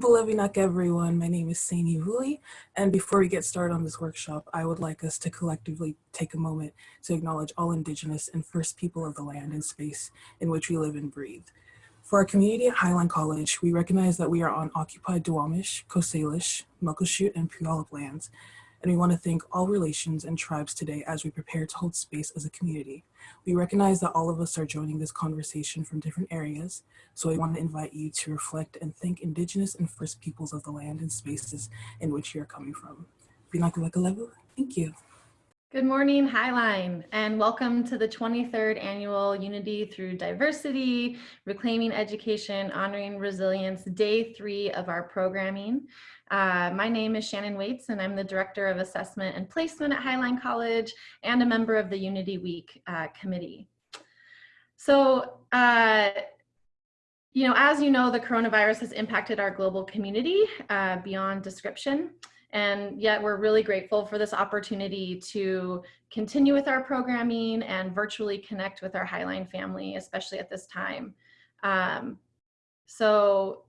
Bulavinak everyone, my name is Saini Vuli, and before we get started on this workshop, I would like us to collectively take a moment to acknowledge all Indigenous and First People of the land and space in which we live and breathe. For our community at Highline College, we recognize that we are on occupied Duwamish, Coast Salish, Muckleshoot, and Puyallup lands, and we want to thank all relations and tribes today as we prepare to hold space as a community. We recognize that all of us are joining this conversation from different areas, so we want to invite you to reflect and thank Indigenous and First Peoples of the land and spaces in which you are coming from. Thank you. Good morning, Highline, and welcome to the 23rd Annual Unity Through Diversity, Reclaiming Education, Honoring Resilience, Day 3 of our programming. Uh, my name is Shannon Waits, and I'm the Director of Assessment and Placement at Highline College and a member of the Unity Week uh, committee. So, uh, you know, as you know, the coronavirus has impacted our global community uh, beyond description. And yet we're really grateful for this opportunity to continue with our programming and virtually connect with our Highline family, especially at this time. Um, so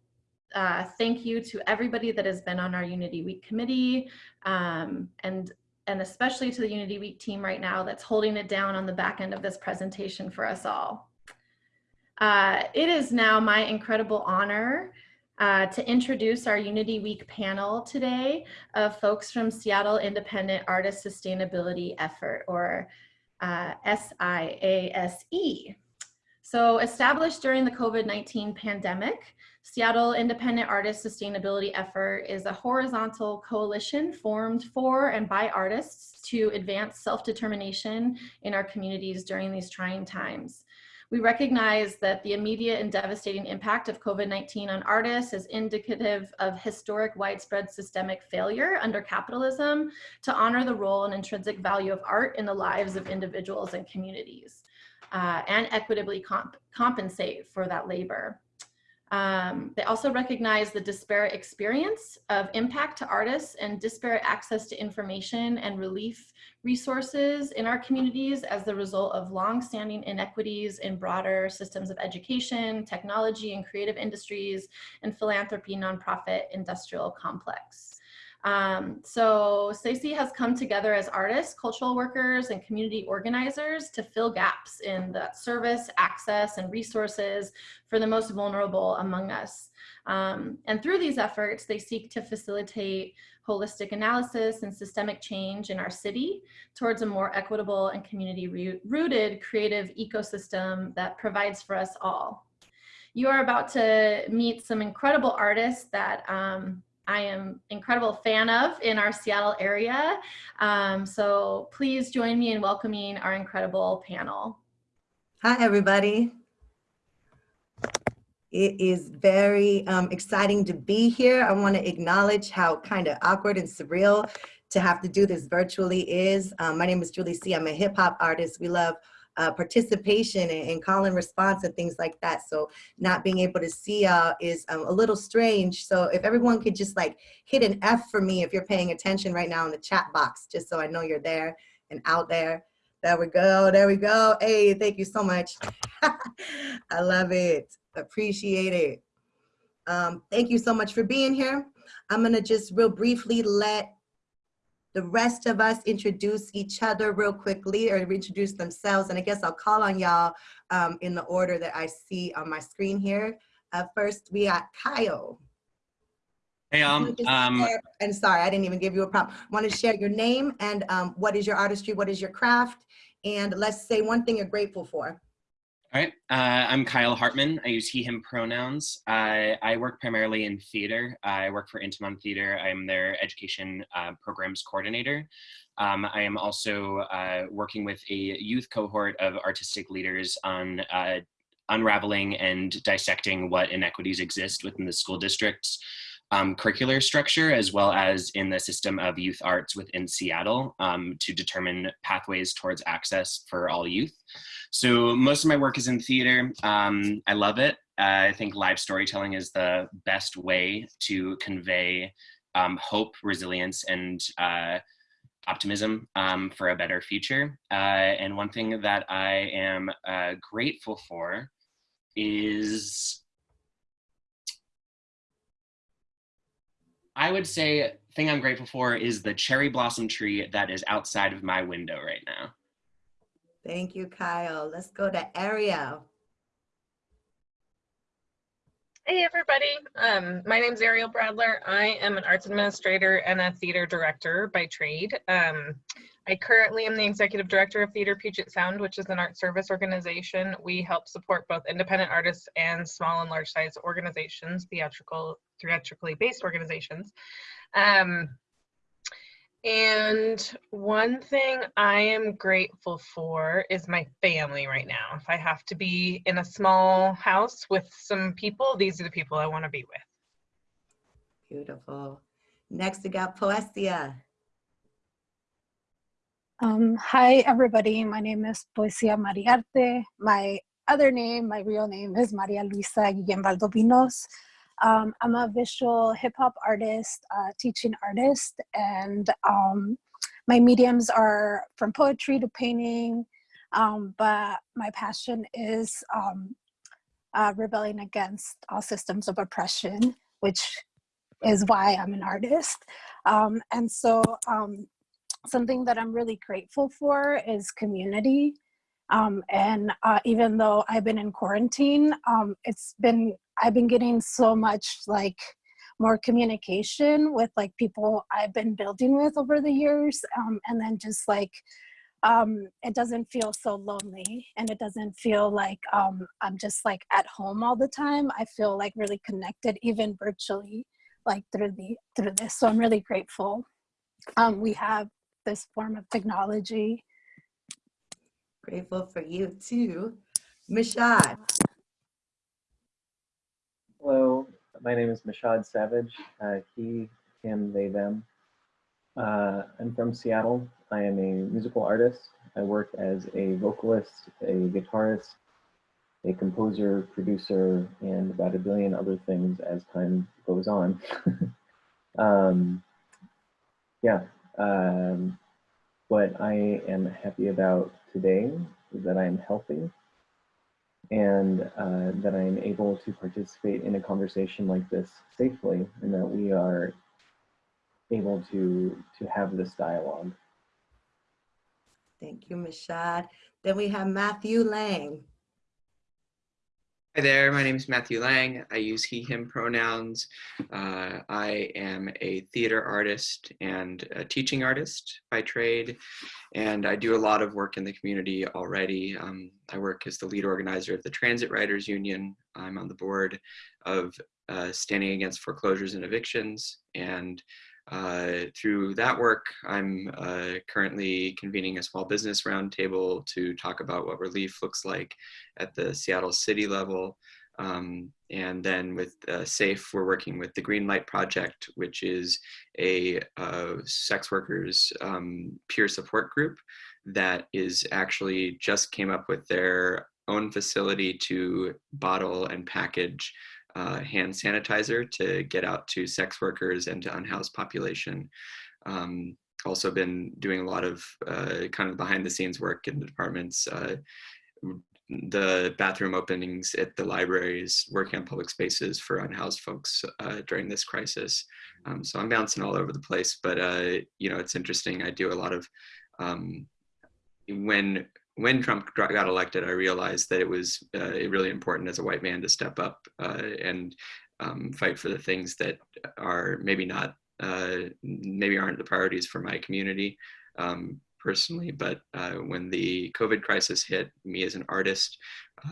uh, thank you to everybody that has been on our Unity Week committee um, and and especially to the Unity Week team right now that's holding it down on the back end of this presentation for us all. Uh, it is now my incredible honor uh, to introduce our Unity Week panel today of folks from Seattle Independent Artist Sustainability Effort, or uh, SIASE. So established during the COVID-19 pandemic, Seattle Independent Artist Sustainability Effort is a horizontal coalition formed for and by artists to advance self-determination in our communities during these trying times. We recognize that the immediate and devastating impact of COVID-19 on artists is indicative of historic widespread systemic failure under capitalism to honor the role and intrinsic value of art in the lives of individuals and communities uh, and equitably comp compensate for that labor. Um, they also recognize the disparate experience of impact to artists and disparate access to information and relief resources in our communities as the result of long-standing inequities in broader systems of education, technology and creative industries, and philanthropy nonprofit industrial complex. Um, so SIASE has come together as artists, cultural workers, and community organizers to fill gaps in the service, access, and resources for the most vulnerable among us. Um, and through these efforts, they seek to facilitate holistic analysis and systemic change in our city towards a more equitable and community rooted creative ecosystem that provides for us all. You are about to meet some incredible artists that um, I am incredible fan of in our Seattle area. Um, so please join me in welcoming our incredible panel. Hi, everybody. It is very um, exciting to be here. I want to acknowledge how kind of awkward and surreal to have to do this virtually is. Um, my name is Julie C. I'm a hip hop artist. We love uh, participation and, and, call and response and things like that. So not being able to see uh, is um, a little strange. So if everyone could just like hit an F for me if you're paying attention right now in the chat box, just so I know you're there and out there. There we go, there we go. Hey, thank you so much. I love it, appreciate it. Um, thank you so much for being here. I'm gonna just real briefly let the rest of us introduce each other real quickly or introduce themselves. And I guess I'll call on y'all um, in the order that I see on my screen here. Uh, first, we got Kyle. Hey, um, um, and sorry, I didn't even give you a prompt. Want to share your name and um, what is your artistry? What is your craft? And let's say one thing you're grateful for. All right, uh, I'm Kyle Hartman. I use he, him pronouns. I, I work primarily in theater. I work for Intiman Theater. I'm their education uh, programs coordinator. Um, I am also uh, working with a youth cohort of artistic leaders on uh, unraveling and dissecting what inequities exist within the school districts um, curricular structure as well as in the system of youth arts within Seattle um, to determine pathways towards access for all youth. So most of my work is in theater. Um, I love it. Uh, I think live storytelling is the best way to convey um, hope, resilience, and uh, optimism um, for a better future. Uh, and one thing that I am uh, grateful for is I would say thing I'm grateful for is the cherry blossom tree that is outside of my window right now. Thank you, Kyle. Let's go to Ariel. Hey everybody, um, my is Ariel Bradler. I am an arts administrator and a theater director by trade. Um, I currently am the executive director of Theater Puget Sound, which is an art service organization. We help support both independent artists and small and large size organizations, theatrical, theatrically based organizations. Um, and one thing I am grateful for is my family right now. If I have to be in a small house with some people, these are the people I want to be with. Beautiful. Next, we got Poesia. Um, hi, everybody. My name is Poesia Mariarte. My other name, my real name is Maria Luisa Guillen Valdovinos. Um, I'm a visual hip hop artist, uh, teaching artist, and um, my mediums are from poetry to painting. Um, but my passion is um, uh, rebelling against all systems of oppression, which is why I'm an artist. Um, and so, um, something that I'm really grateful for is community. Um, and uh, even though I've been in quarantine, um, it's been, I've been getting so much like more communication with like people I've been building with over the years. Um, and then just like, um, it doesn't feel so lonely and it doesn't feel like um, I'm just like at home all the time. I feel like really connected even virtually like through the through this. So I'm really grateful. Um, we have this form of technology. Grateful for you too. Mishad. Hello, my name is Mashad Savage. Uh, he, him, they, them. Uh, I'm from Seattle. I am a musical artist. I work as a vocalist, a guitarist, a composer, producer, and about a billion other things as time goes on. um, yeah, um, what I am happy about today is that I am healthy and uh, that I am able to participate in a conversation like this safely and that we are able to, to have this dialogue. Thank you, Mishad. Then we have Matthew Lang. Hi there, my name is Matthew Lang. I use he, him pronouns. Uh, I am a theater artist and a teaching artist by trade, and I do a lot of work in the community already. Um, I work as the lead organizer of the Transit Riders Union. I'm on the board of uh, Standing Against Foreclosures and Evictions, and uh, through that work, I'm uh, currently convening a small business roundtable to talk about what relief looks like at the Seattle city level. Um, and then with uh, SAFE, we're working with the Green Light Project, which is a uh, sex workers um, peer support group that is actually just came up with their own facility to bottle and package uh, hand sanitizer to get out to sex workers and to unhoused population. Um, also been doing a lot of uh, kind of behind the scenes work in the departments, uh, the bathroom openings at the libraries, working on public spaces for unhoused folks uh, during this crisis. Um, so I'm bouncing all over the place, but uh, you know, it's interesting. I do a lot of, um, when when Trump got elected, I realized that it was uh, really important as a white man to step up uh, and um, fight for the things that are maybe not, uh, maybe aren't the priorities for my community um, personally. But uh, when the COVID crisis hit me as an artist,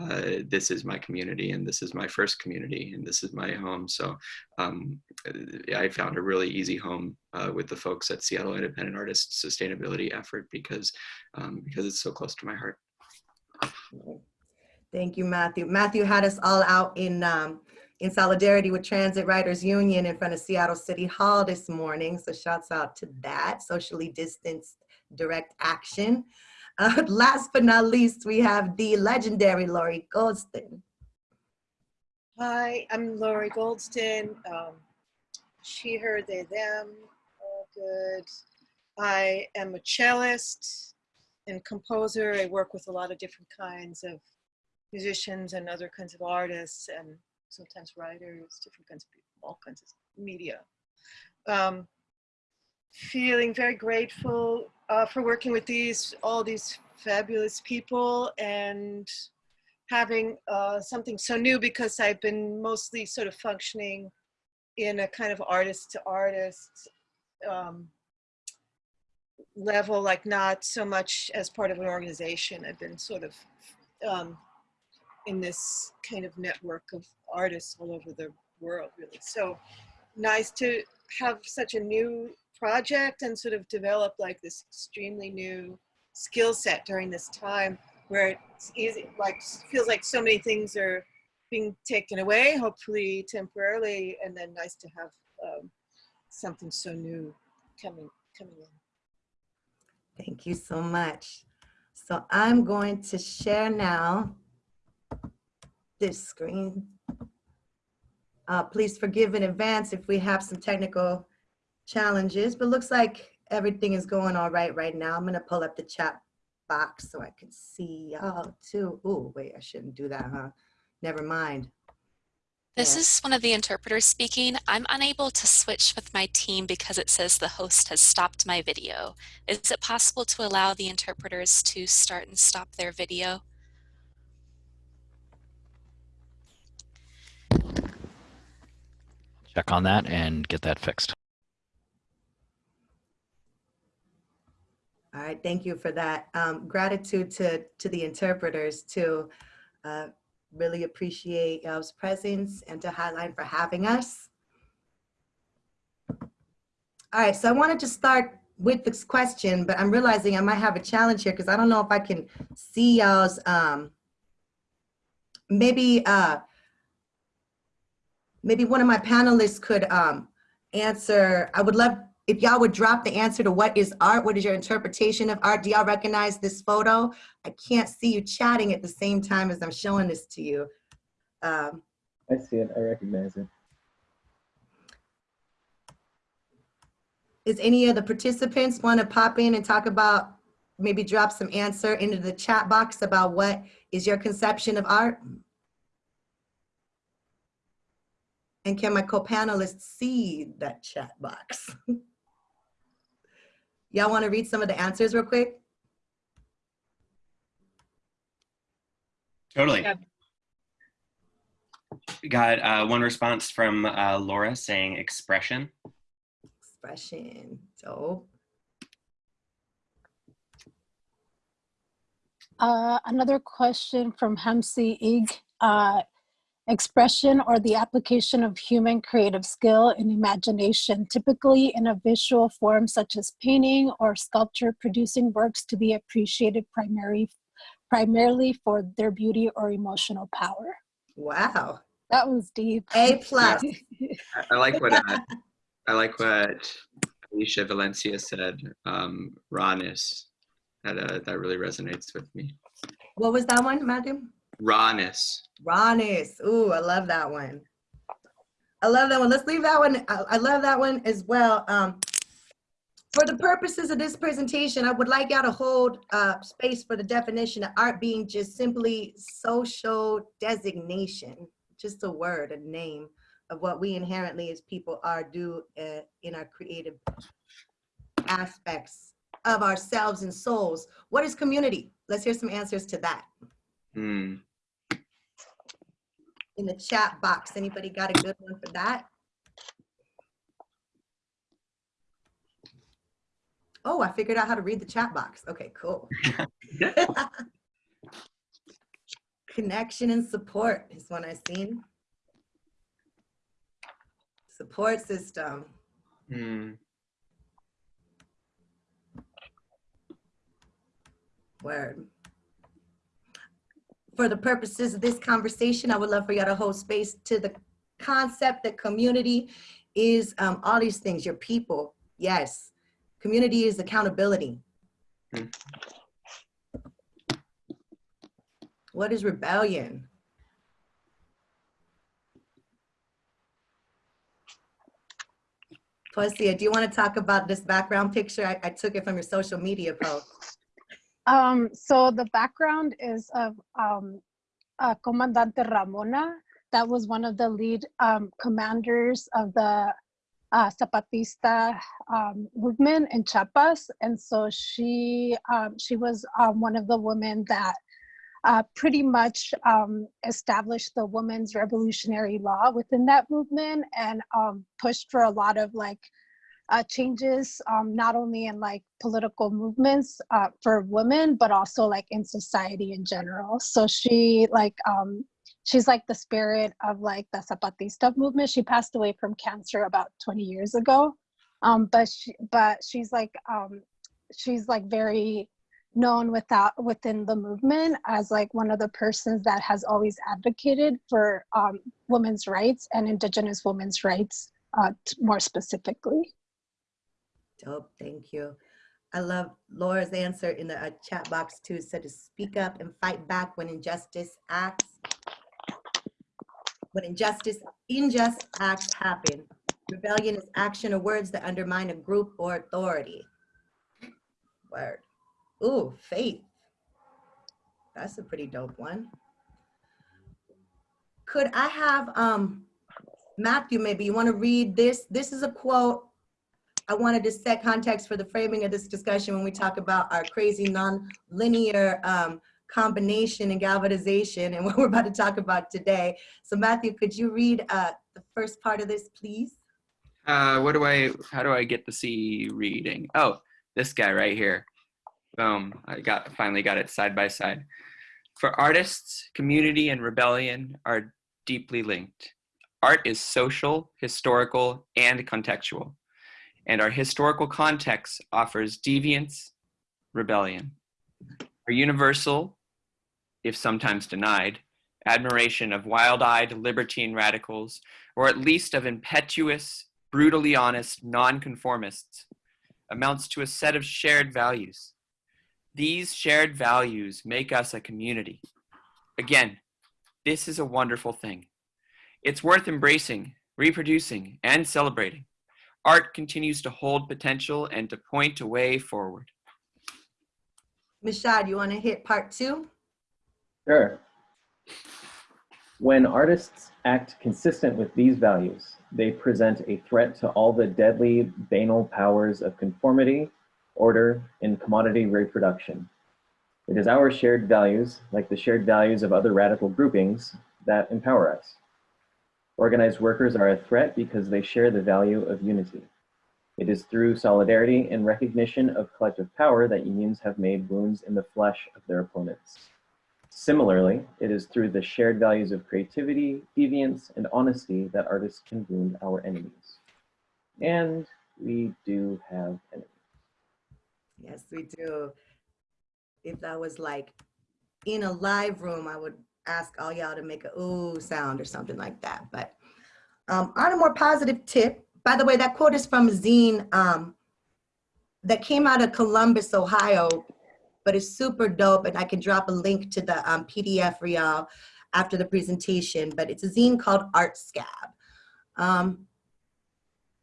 uh, this is my community and this is my first community and this is my home. So um, I found a really easy home uh, with the folks at Seattle Independent Artists Sustainability Effort because, um, because it's so close to my heart. Thank you, Matthew. Matthew had us all out in um, in solidarity with Transit Riders Union in front of Seattle City Hall this morning. So shouts out to that, socially distanced direct action. Uh, last but not least, we have the legendary Lori Goldston. Hi, I'm Lori Goldston. Um, she, her, they, them, all good. I am a cellist and composer. I work with a lot of different kinds of musicians and other kinds of artists and sometimes writers, different kinds of people, all kinds of media. um, feeling very grateful uh, for working with these all these fabulous people and having uh, something so new because I've been mostly sort of functioning in a kind of artist to artist um, level, like not so much as part of an organization. I've been sort of um, in this kind of network of artists all over the world, really. So nice to have such a new project and sort of develop like this extremely new skill set during this time where it's easy, like feels like so many things are being taken away, hopefully temporarily, and then nice to have um, something so new coming coming in. Thank you so much. So I'm going to share now this screen. Uh, please forgive in advance if we have some technical challenges, but looks like everything is going all right right now. I'm gonna pull up the chat box so I can see y'all too. Oh, wait, I shouldn't do that, huh? Never mind. This Yeah. is one of the interpreters speaking. I'm unable to switch with my team because it says the host has stopped my video. Is it possible to allow the interpreters to start and stop their video? Check on that and get that fixed. All right, thank you for that. Um, gratitude to, to the interpreters to uh, really appreciate y'all's presence and to Highline for having us. All right, so I wanted to start with this question, but I'm realizing I might have a challenge here because I don't know if I can see y'all's, um, maybe, uh, maybe one of my panelists could um, answer. I would love if y'all would drop the answer to what is art, what is your interpretation of art? Do y'all recognize this photo? I can't see you chatting at the same time as I'm showing this to you. Um, I see it. I recognize it. Is any of the participants want to pop in and talk about, maybe drop some answer into the chat box about what is your conception of art? And can my co-panelists see that chat box? Y'all want to read some of the answers real quick? Totally. Yeah. We got uh, one response from uh, Laura saying expression. Expression, dope. Uh, another question from Hamsi Ig. Uh, expression or the application of human creative skill and imagination, typically in a visual form such as painting or sculpture, producing works to be appreciated primarily, primarily for their beauty or emotional power. Wow, That was deep. A plus. I- I like what uh, I like what Alicia Valencia said. Um, rawness. That uh, that really resonates with me. What was that one, Matthew? Rawness. Rawness. Ooh, I love that one. I love that one. Let's leave that one. I, I love that one as well. Um, for the purposes of this presentation, I would like y'all to hold uh, space for the definition of art being just simply social designation, just a word, a name of what we inherently as people are do uh, in our creative aspects of ourselves and souls. What is community? Let's hear some answers to that. Hmm. In the chat box. Anybody got a good one for that? Oh, I figured out how to read the chat box. Okay, cool. Connection and support is one I've seen. Support system. Hmm. Word. For the purposes of this conversation, I would love for y'all to hold space to the concept that community is um, all these things, your people, yes. Community is accountability. Hmm. What is rebellion? Poesia, do you want to talk about this background picture? I, I took it from your social media post. Um, so the background is of um, uh, Comandante Ramona. That was one of the lead um, commanders of the uh, Zapatista um, movement in Chiapas, and so she um, she was um, one of the women that uh, pretty much established the women's revolutionary law within that movement and pushed for a lot of like uh, changes, um, not only in like political movements uh, for women, but also like in society in general. So she like um, she's like the spirit of like the Zapatista movement. She passed away from cancer about 20 years ago, um, but she but she's like um, she's like very known without within the movement as like one of the persons that has always advocated for um, women's rights and indigenous women's rights uh, more specifically. Dope, thank you. I love Laura's answer in the uh, chat box too, said to speak up and fight back when injustice acts. When injustice, unjust acts happen. Rebellion is action or words that undermine a group or authority. Word. Ooh, faith. That's a pretty dope one. Could I have um Matthew, maybe you want to read this? This is a quote I wanted to set context for the framing of this discussion when we talk about our crazy non-linear um, combination and galvanization and what we're about to talk about today. So Matthew, could you read uh, the first part of this, please? Uh, what do I, how do I get to see reading? Oh, this guy right here. Boom, I got, finally got it side by side. For artists, community and rebellion are deeply linked. Art is social, historical, and contextual. And our historical context offers deviance, rebellion. Our universal, if sometimes denied, admiration of wild-eyed libertine radicals, or at least of impetuous, brutally honest nonconformists, amounts to a set of shared values. These shared values make us a community. Again, this is a wonderful thing. It's worth embracing, reproducing, and celebrating. Art continues to hold potential and to point a way forward. Mishad, you want to hit part two? Sure. When artists act consistent with these values, they present a threat to all the deadly banal powers of conformity, order, and commodity reproduction. It is our shared values, like the shared values of other radical groupings, that empower us. Organized workers are a threat because they share the value of unity. It is through solidarity and recognition of collective power that unions have made wounds in the flesh of their opponents. Similarly, it is through the shared values of creativity, deviance, and honesty that artists can wound our enemies. And we do have enemies. Yes, we do. If that was like in a live room, I would ask all y'all to make a ooh sound or something like that. But um, on a more positive tip, by the way, that quote is from zine um, that came out of Columbus, Ohio, but it's super dope. And I can drop a link to the um, PDF for y'all after the presentation. But it's a zine called Art Scab. Um,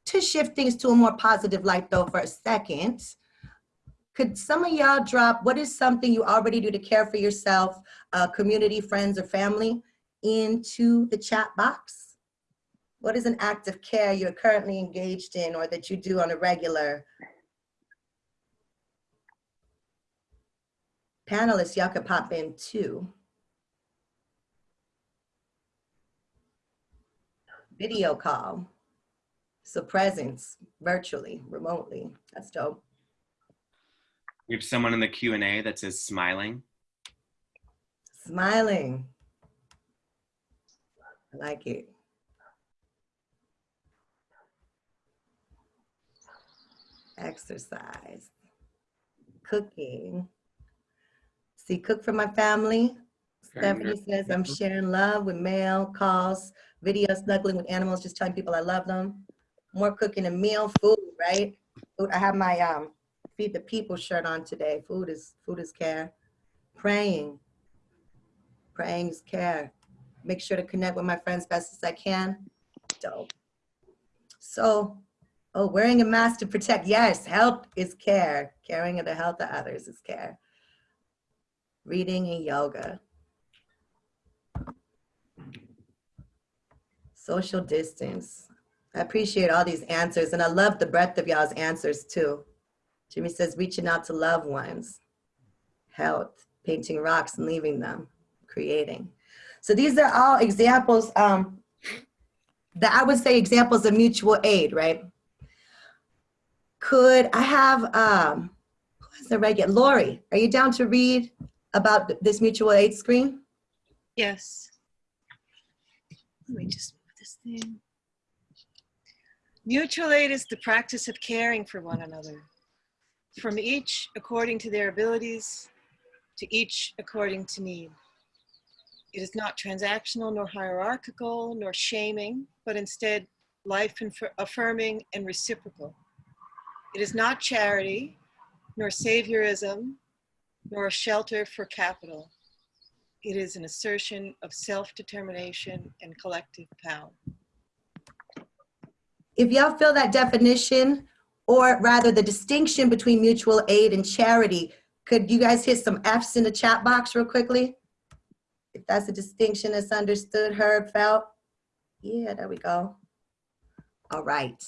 to shift things to a more positive light though for a second, could some of y'all drop what is something you already do to care for yourself, uh, community, friends, or family into the chat box? What is an act of care you're currently engaged in or that you do on a regular? Panelists, y'all could pop in too. Video call. So presence, virtually, remotely, that's dope. We have someone in the Q&A that says smiling. Smiling. I like it. Exercise. Cooking. See, cook for my family. Stephanie says I'm sharing love with mail, calls, video, snuggling with animals, just telling people I love them. More cooking and meal, food, right? Food. I have my um, feed the people shirt on today. Food is food is care. Praying. Praying is care. Make sure to connect with my friends best as I can. Dope. So, oh, wearing a mask to protect. Yes, health is care. Caring of the health of others is care. Reading and yoga. Social distance. I appreciate all these answers and I love the breadth of y'all's answers too. Jimmy says reaching out to loved ones, health, painting rocks and leaving them, creating. So these are all examples um, that I would say examples of mutual aid, right? Could I have, um, who is the regular, Lori, are you down to read about this mutual aid screen? Yes. Let me just move this thing. Mutual aid is the practice of caring for one another, from each according to their abilities, to each according to need. It is not transactional nor hierarchical nor shaming, but instead life affirming and reciprocal. It is not charity, nor saviorism, nor a shelter for capital. It is an assertion of self-determination and collective power. If y'all feel that definition, or rather the distinction between mutual aid and charity, could you guys hit some Fs in the chat box real quickly? If that's a distinction that's understood, heard, felt. Yeah, there we go. All right.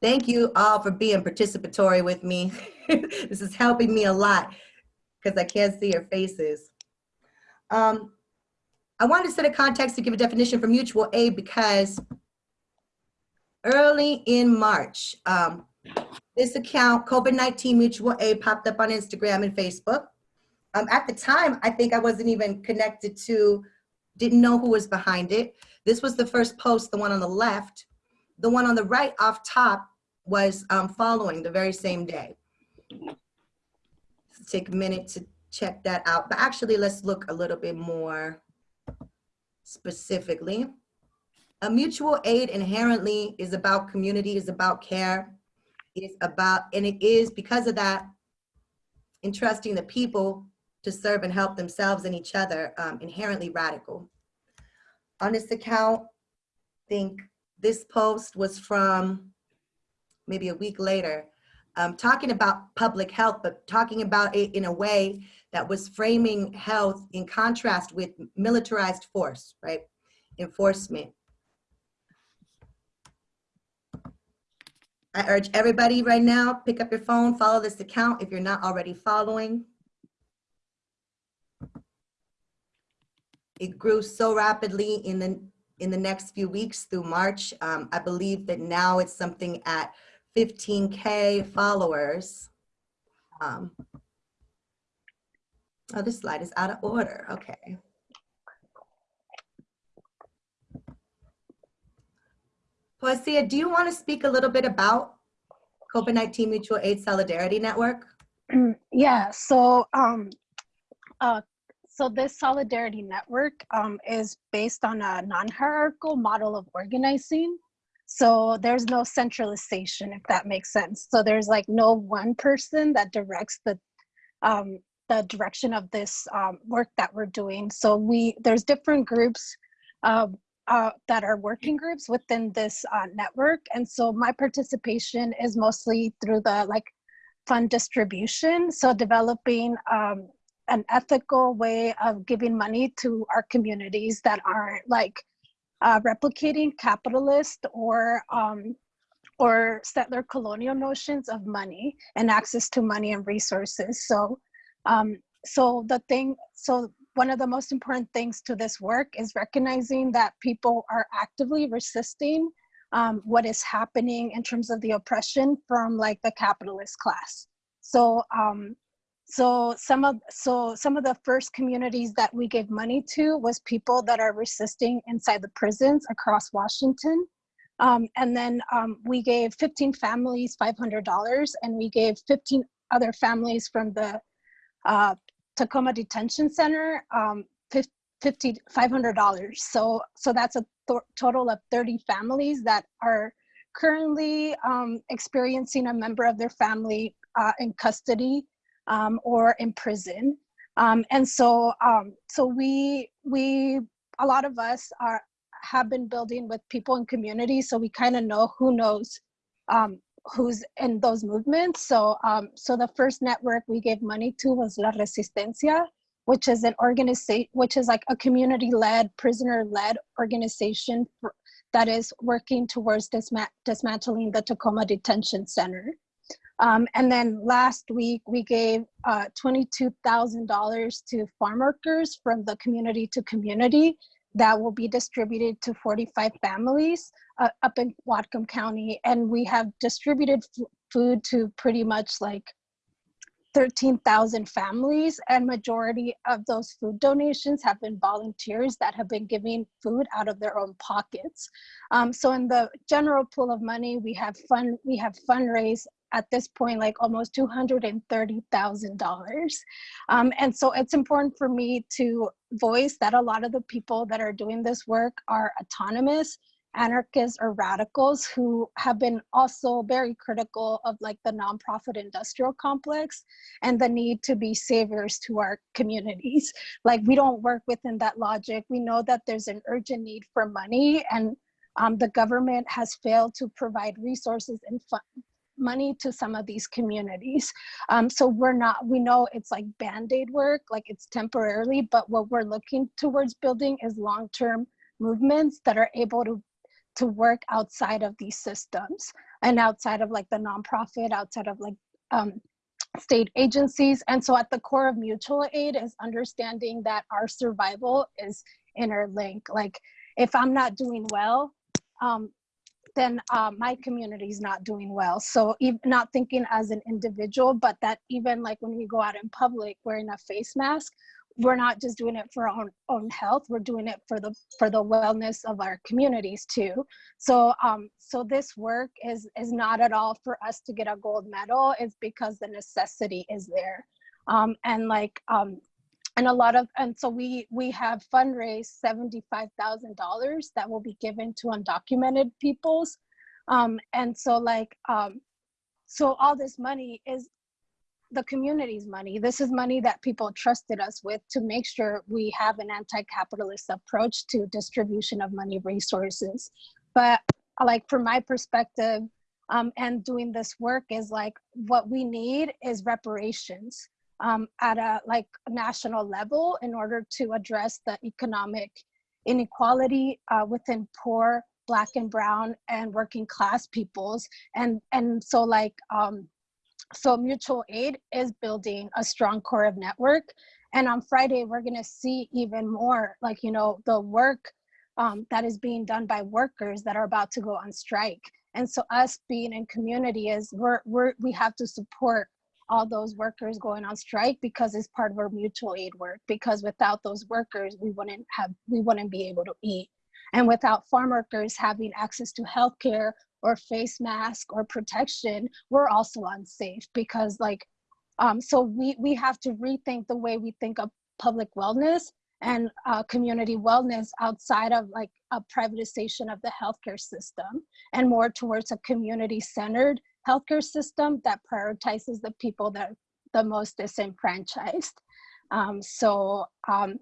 Thank you all for being participatory with me. this is helping me a lot because I can't see your faces. Um, I wanted to set a context to give a definition for mutual aid because early in March, um, this account, COVID-19 Mutual Aid, popped up on Instagram and Facebook. Um, at the time, I think I wasn't even connected to, didn't know who was behind it. This was the first post, the one on the left. The one on the right off top was um, following the very same day. Let's take a minute to check that out. But actually, let's look a little bit more specifically. A mutual aid inherently is about community, is about care, is about, and it is because of that, entrusting the people to serve and help themselves and each other, um, inherently radical. On this account, I think this post was from maybe a week later, um, talking about public health, but talking about it in a way that was framing health in contrast with militarized force, right? Enforcement. I urge everybody right now, pick up your phone, follow this account if you're not already following. It grew so rapidly in the in the next few weeks through March. Um, I believe that now it's something at 15K followers. Um, oh, this slide is out of order. Okay. Poesia, do you want to speak a little bit about COVID-19 Mutual Aid Solidarity Network? yeah, so um, uh, so this solidarity network um, is based on a non-hierarchical model of organizing. So there's no centralization, if that makes sense. So there's like no one person that directs the um, the direction of this um, work that we're doing. So we there's different groups uh, uh, that are working groups within this uh, network, and so my participation is mostly through the like fund distribution. So developing um, an ethical way of giving money to our communities that aren't like uh, replicating capitalist or um, or settler colonial notions of money and access to money and resources. So, um, so the thing, so one of the most important things to this work is recognizing that people are actively resisting um, what is happening in terms of the oppression from like the capitalist class. So, um, so some of so some of the first communities that we gave money to was people that are resisting inside the prisons across Washington. Um, and then um, we gave 15 families $500 and we gave 15 other families from the uh, Tacoma Detention Center um, 50, $500. So, so that's a total of 30 families that are currently um, experiencing a member of their family uh, in custody um, or in prison. Um, and so, um, so we, we, a lot of us are, have been building with people in communities, so we kind of know who knows um, who's in those movements. So, um, so the first network we gave money to was La Resistencia, which is an organization, which is like a community-led, prisoner-led organization for, that is working towards disma dismantling the Tacoma Detention Center. Um, and then last week, we gave uh, $22,000 to farm workers from the community to community that will be distributed to 45 families uh, up in Whatcom County. And we have distributed food to pretty much like 13,000 families and majority of those food donations have been volunteers that have been giving food out of their own pockets. Um, so in the general pool of money, we have fund we have fundraised at this point like almost $230,000. Um, and so it's important for me to voice that a lot of the people that are doing this work are autonomous anarchists or radicals who have been also very critical of like the nonprofit industrial complex and the need to be saviors to our communities. Like we don't work within that logic. We know that there's an urgent need for money and um, the government has failed to provide resources and money to some of these communities. Um, so we're not, we know it's like band-aid work, like it's temporarily, but what we're looking towards building is long-term movements that are able to to work outside of these systems and outside of like the nonprofit, outside of like um, state agencies. And so at the core of mutual aid is understanding that our survival is interlinked. Like if I'm not doing well, um, then uh, my community is not doing well. So not thinking as an individual, but that even like when we go out in public wearing a face mask, we're not just doing it for our own, own health, we're doing it for the for the wellness of our communities too. So um, so this work is is not at all for us to get a gold medal, it's because the necessity is there. Um, and like um, and a lot of and so we we have fundraised $75,000 that will be given to undocumented peoples. Um, and so like um, so all this money is the community's money. This is money that people trusted us with to make sure we have an anti-capitalist approach to distribution of money resources. But like from my perspective um, and doing this work is like what we need is reparations um, at a like national level in order to address the economic inequality uh, within poor black and brown and working class peoples and and so like um, so mutual aid is building a strong core of network. And on Friday, we're gonna see even more like, you know, the work um, that is being done by workers that are about to go on strike. And so us being in community is we're, we're, we have to support all those workers going on strike because it's part of our mutual aid work because without those workers we wouldn't have we wouldn't be able to eat. And without farm workers having access to healthcare or face mask or protection, we're also unsafe because like, um, so we, we have to rethink the way we think of public wellness and uh, community wellness outside of like a privatization of the healthcare system and more towards a community-centered healthcare system that prioritizes the people that are the most disenfranchised. Um, so um,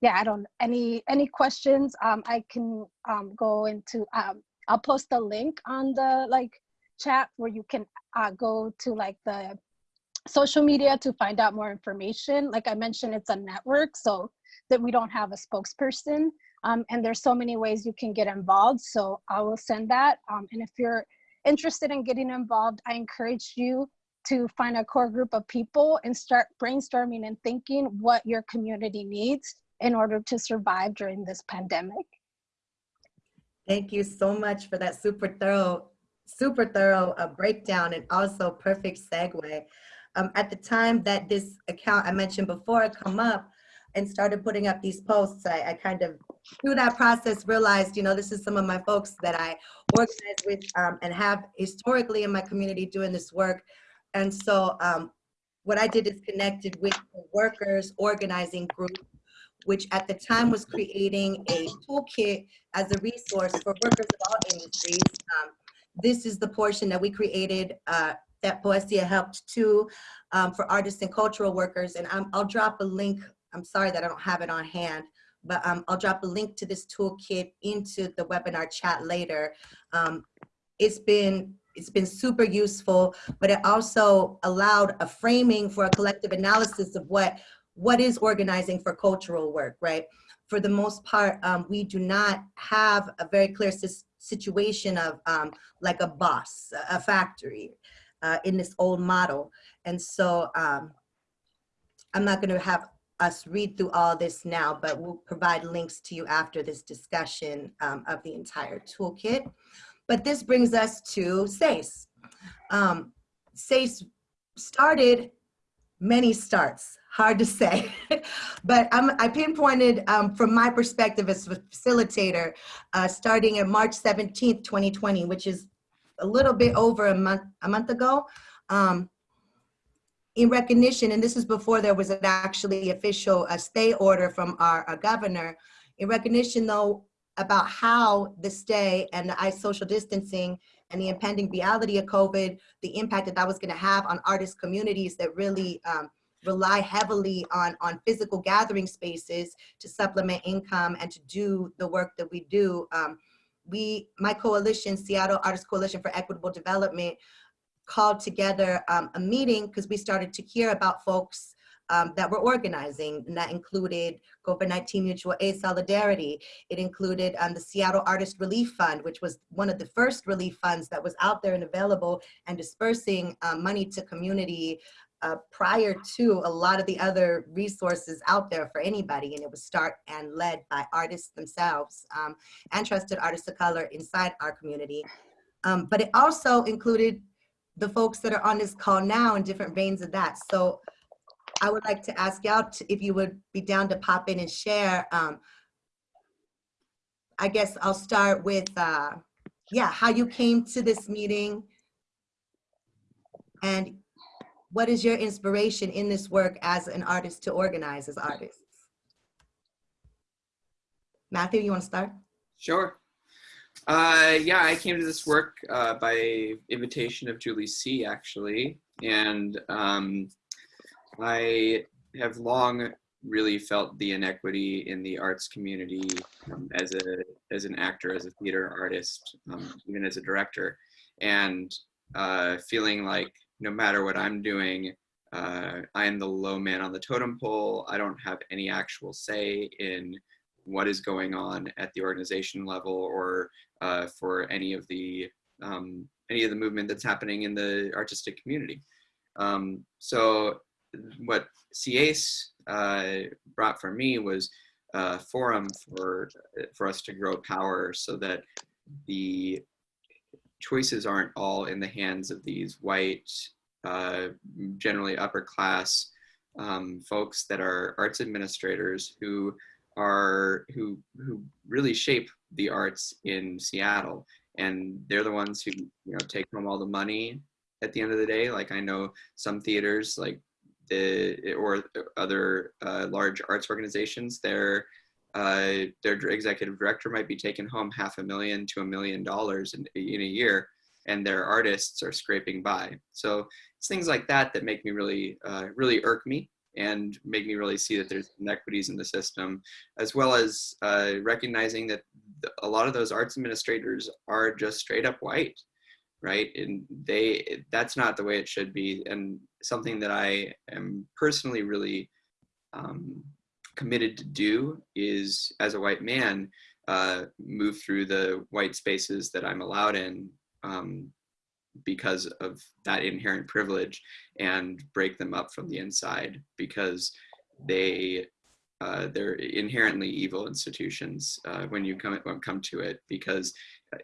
yeah, I don't, any, any questions, um, I can um, go into um, I'll post a link on the like chat where you can uh, go to like the social media to find out more information. Like I mentioned, it's a network so that we don't have a spokesperson. Um, and there's so many ways you can get involved. So I will send that. Um, and if you're interested in getting involved, I encourage you to find a core group of people and start brainstorming and thinking what your community needs in order to survive during this pandemic. Thank you so much for that super thorough, super thorough uh, breakdown and also perfect segue. Um, at the time that this account I mentioned before come up and started putting up these posts, I, I kind of through that process realized, you know, this is some of my folks that I organize with um, and have historically in my community doing this work. And so um, what I did is connected with the workers organizing group which at the time was creating a toolkit as a resource for workers of all industries. Um, this is the portion that we created uh, that Poesia helped to um, for artists and cultural workers. And i will drop a link. I'm sorry that I don't have it on hand, but um, I'll drop a link to this toolkit into the webinar chat later. Um, it's been it's been super useful, but it also allowed a framing for a collective analysis of what what is organizing for cultural work, right? for the most part, um, we do not have a very clear situation of um, like a boss, a- factory uh, in this old model. And so um, I'm not going to have us read through all this now, but we'll provide links to you after this discussion um, of the entire toolkit. But this brings us to SIASE. Um, SIASE started many starts, hard to say. but I'm, I pinpointed um, from my perspective as a facilitator, uh, starting at March 17th, 2020, which is a little bit over a month, a month ago. Um, in recognition, and this is before there was an actually official uh, stay order from our, our governor, in recognition though about how the stay and the social distancing and the impending reality of COVID, the impact that that was gonna have on artist communities that really um, rely heavily on, on physical gathering spaces to supplement income and to do the work that we do. Um, we, my coalition, Seattle Artist Coalition for Equitable Development, called together um, a meeting because we started to hear about folks um, that were organizing, and that included COVID-19 Mutual Aid Solidarity. It included um, the Seattle Artist Relief Fund, which was one of the first relief funds that was out there and available and dispersing um, money to community uh, prior to a lot of the other resources out there for anybody. And it was start and led by artists themselves um, and trusted artists of color inside our community. Um, but it also included the folks that are on this call now in different veins of that. So I would like to ask y'all if you would be down to pop in and share. Um, I guess I'll start with, uh, yeah, how you came to this meeting and what is your inspiration in this work as an artist to organize as artists? Matthew, you want to start? Sure. Uh, yeah, I came to this work uh, by invitation of Julie C. Actually, and um, I have long really felt the inequity in the arts community um, as a as an actor, as a theater artist, um, even as a director, and uh, feeling like no matter what I'm doing, uh, I am the low man on the totem pole. I don't have any actual say in what is going on at the organization level or uh, for any of the um, any of the movement that's happening in the artistic community. Um, so what SIASE uh, brought for me was a forum for for us to grow power so that the choices aren't all in the hands of these white, uh, generally upper class um, folks that are arts administrators who are who who really shape the arts in Seattle, and they're the ones who you know take home all the money at the end of the day. Like I know some theaters, like the or other uh, large arts organizations, their uh, their executive director might be taking home half a million to a million dollars in, in a year, and their artists are scraping by. So it's things like that that make me really uh, really irk me and make me really see that there's inequities in the system, as well as uh, recognizing that a lot of those arts administrators are just straight up white, right? And they that's not the way it should be, and something that I am personally really um, committed to do is, as a white man, uh, move through the white spaces that I'm allowed in um, because of that inherent privilege and break them up from the inside because they uh, they're inherently evil institutions uh, when you come when come to it because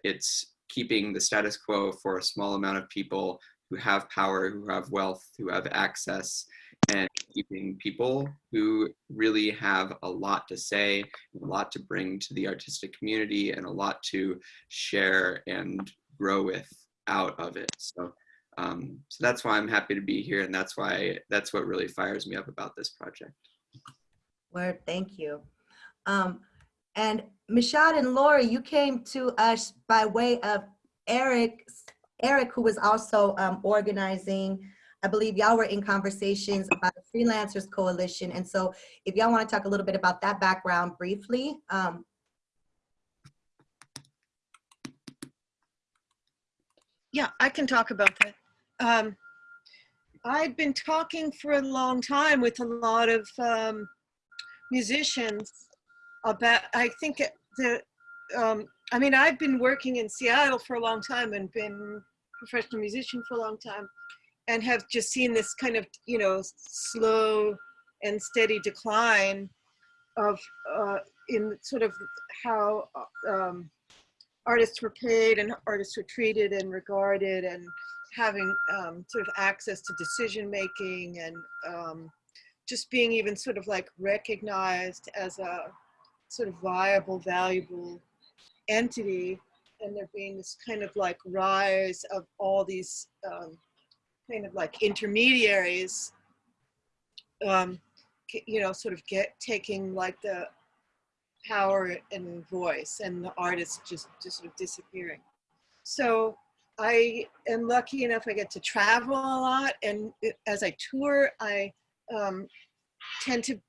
it's keeping the status quo for a small amount of people who have power, who have wealth, who have access, and keeping people who really have a lot to say, a lot to bring to the artistic community, and a lot to share and grow with out of it. So, um, so that's why I'm happy to be here, and that's why that's what really fires me up about this project. Word, thank you. Um, and Mishad and Lori, you came to us by way of Eric, Eric, who was also um, organizing. I believe y'all were in conversations about the Freelancers Coalition. And so if y'all want to talk a little bit about that background briefly, um, Yeah, I can talk about that. Um, I've been talking for a long time with a lot of um, musicians about, I think the, um, I mean, I've been working in Seattle for a long time and been professional musician for a long time and have just seen this kind of, you know, slow and steady decline of, uh, in sort of how um, artists were paid and artists were treated and regarded and having um, sort of access to decision making and um, just being even sort of like recognized as a sort of viable, valuable entity. And there being this kind of like rise of all these um, kind of like intermediaries, um, you know, sort of get taking like the power and voice and the artist just, just sort of disappearing. So I am lucky enough I get to travel a lot and as I tour, I um, tend to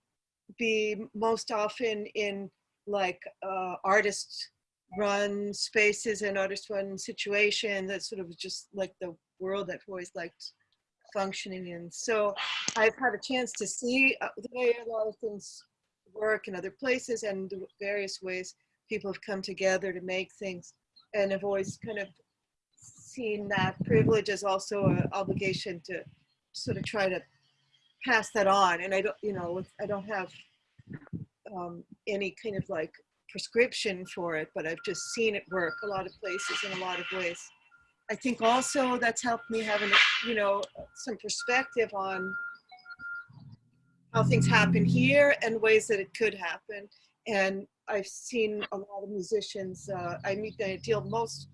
be most often in like uh, artist run spaces and artist run situations. That's sort of just like the world I've always liked functioning in. So I've had a chance to see uh, the way a lot of things work in other places and the various ways people have come together to make things. And I've always kind of seen that privilege as also an obligation to sort of try to pass that on. And I don't, you know, I don't have um, any kind of like prescription for it, but I've just seen it work a lot of places in a lot of ways. I think also that's helped me having, you know, some perspective on how things happen here and ways that it could happen. And I've seen a lot of musicians, uh, I meet, I deal most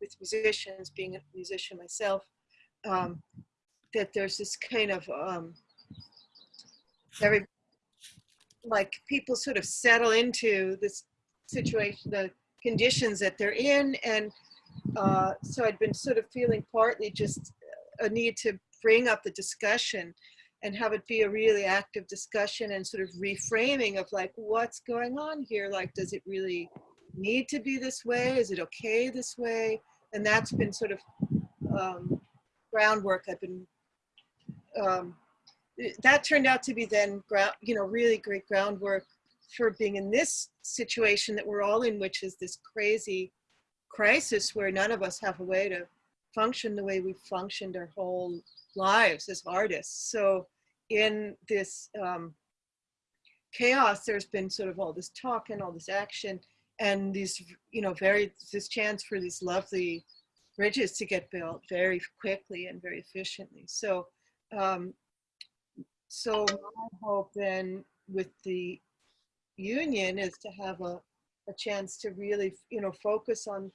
with musicians, being a musician myself, um, that there's this kind of, um, very, like people sort of settle into this situation, the conditions that they're in. And uh, so I'd been sort of feeling partly just a need to bring up the discussion and have it be a really active discussion and sort of reframing of like what's going on here? Like does it really need to be this way? Is it okay this way? And that's been sort of um, groundwork i've been um, that turned out to be then ground you know really great groundwork for being in this situation that we're all in which is this crazy crisis where none of us have a way to function the way we've functioned our whole lives as artists. So in this um, chaos, there's been sort of all this talk and all this action and these, you know, very, this chance for these lovely bridges to get built very quickly and very efficiently. So, um, so my hope then with the union is to have a, a chance to really, you know, focus on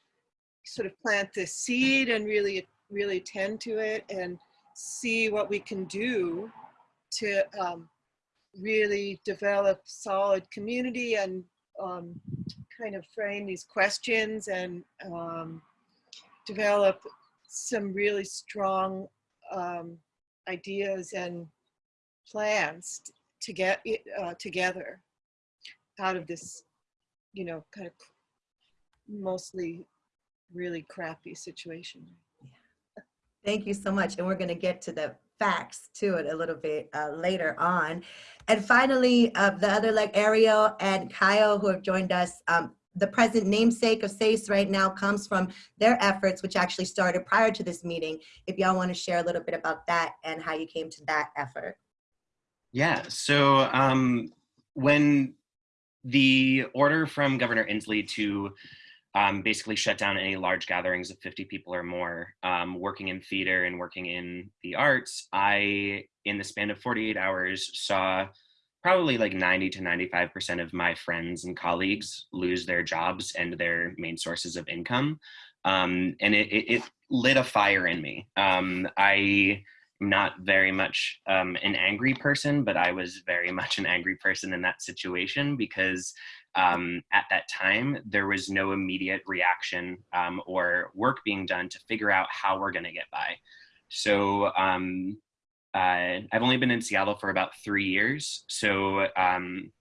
sort of plant this seed and really, really tend to it and see what we can do to um, really develop solid community and um, kind of frame these questions and um, develop some really strong um, ideas and plans to get it uh, together out of this, you know, kind of mostly really crappy situation. Thank you so much. And we're going to get to the facts to it a little bit uh, later on. And finally, uh, the other like Ariel and Kyle who have joined us, um, the present namesake of SIASE right now comes from their efforts, which actually started prior to this meeting. If y'all want to share a little bit about that and how you came to that effort. Yeah, so um, when the order from Governor Inslee to um, basically shut down any large gatherings of 50 people or more, um, working in theater and working in the arts, I, in the span of 48 hours, saw probably like 90 to 95% of my friends and colleagues lose their jobs and their main sources of income. Um, and it, it, it, lit a fire in me. Um, I am not very much um, an angry person, but I was very much an angry person in that situation because um, at that time, there was no immediate reaction um, or work being done to figure out how we're going to get by. So um, uh, I've only been in Seattle for about three years. So um,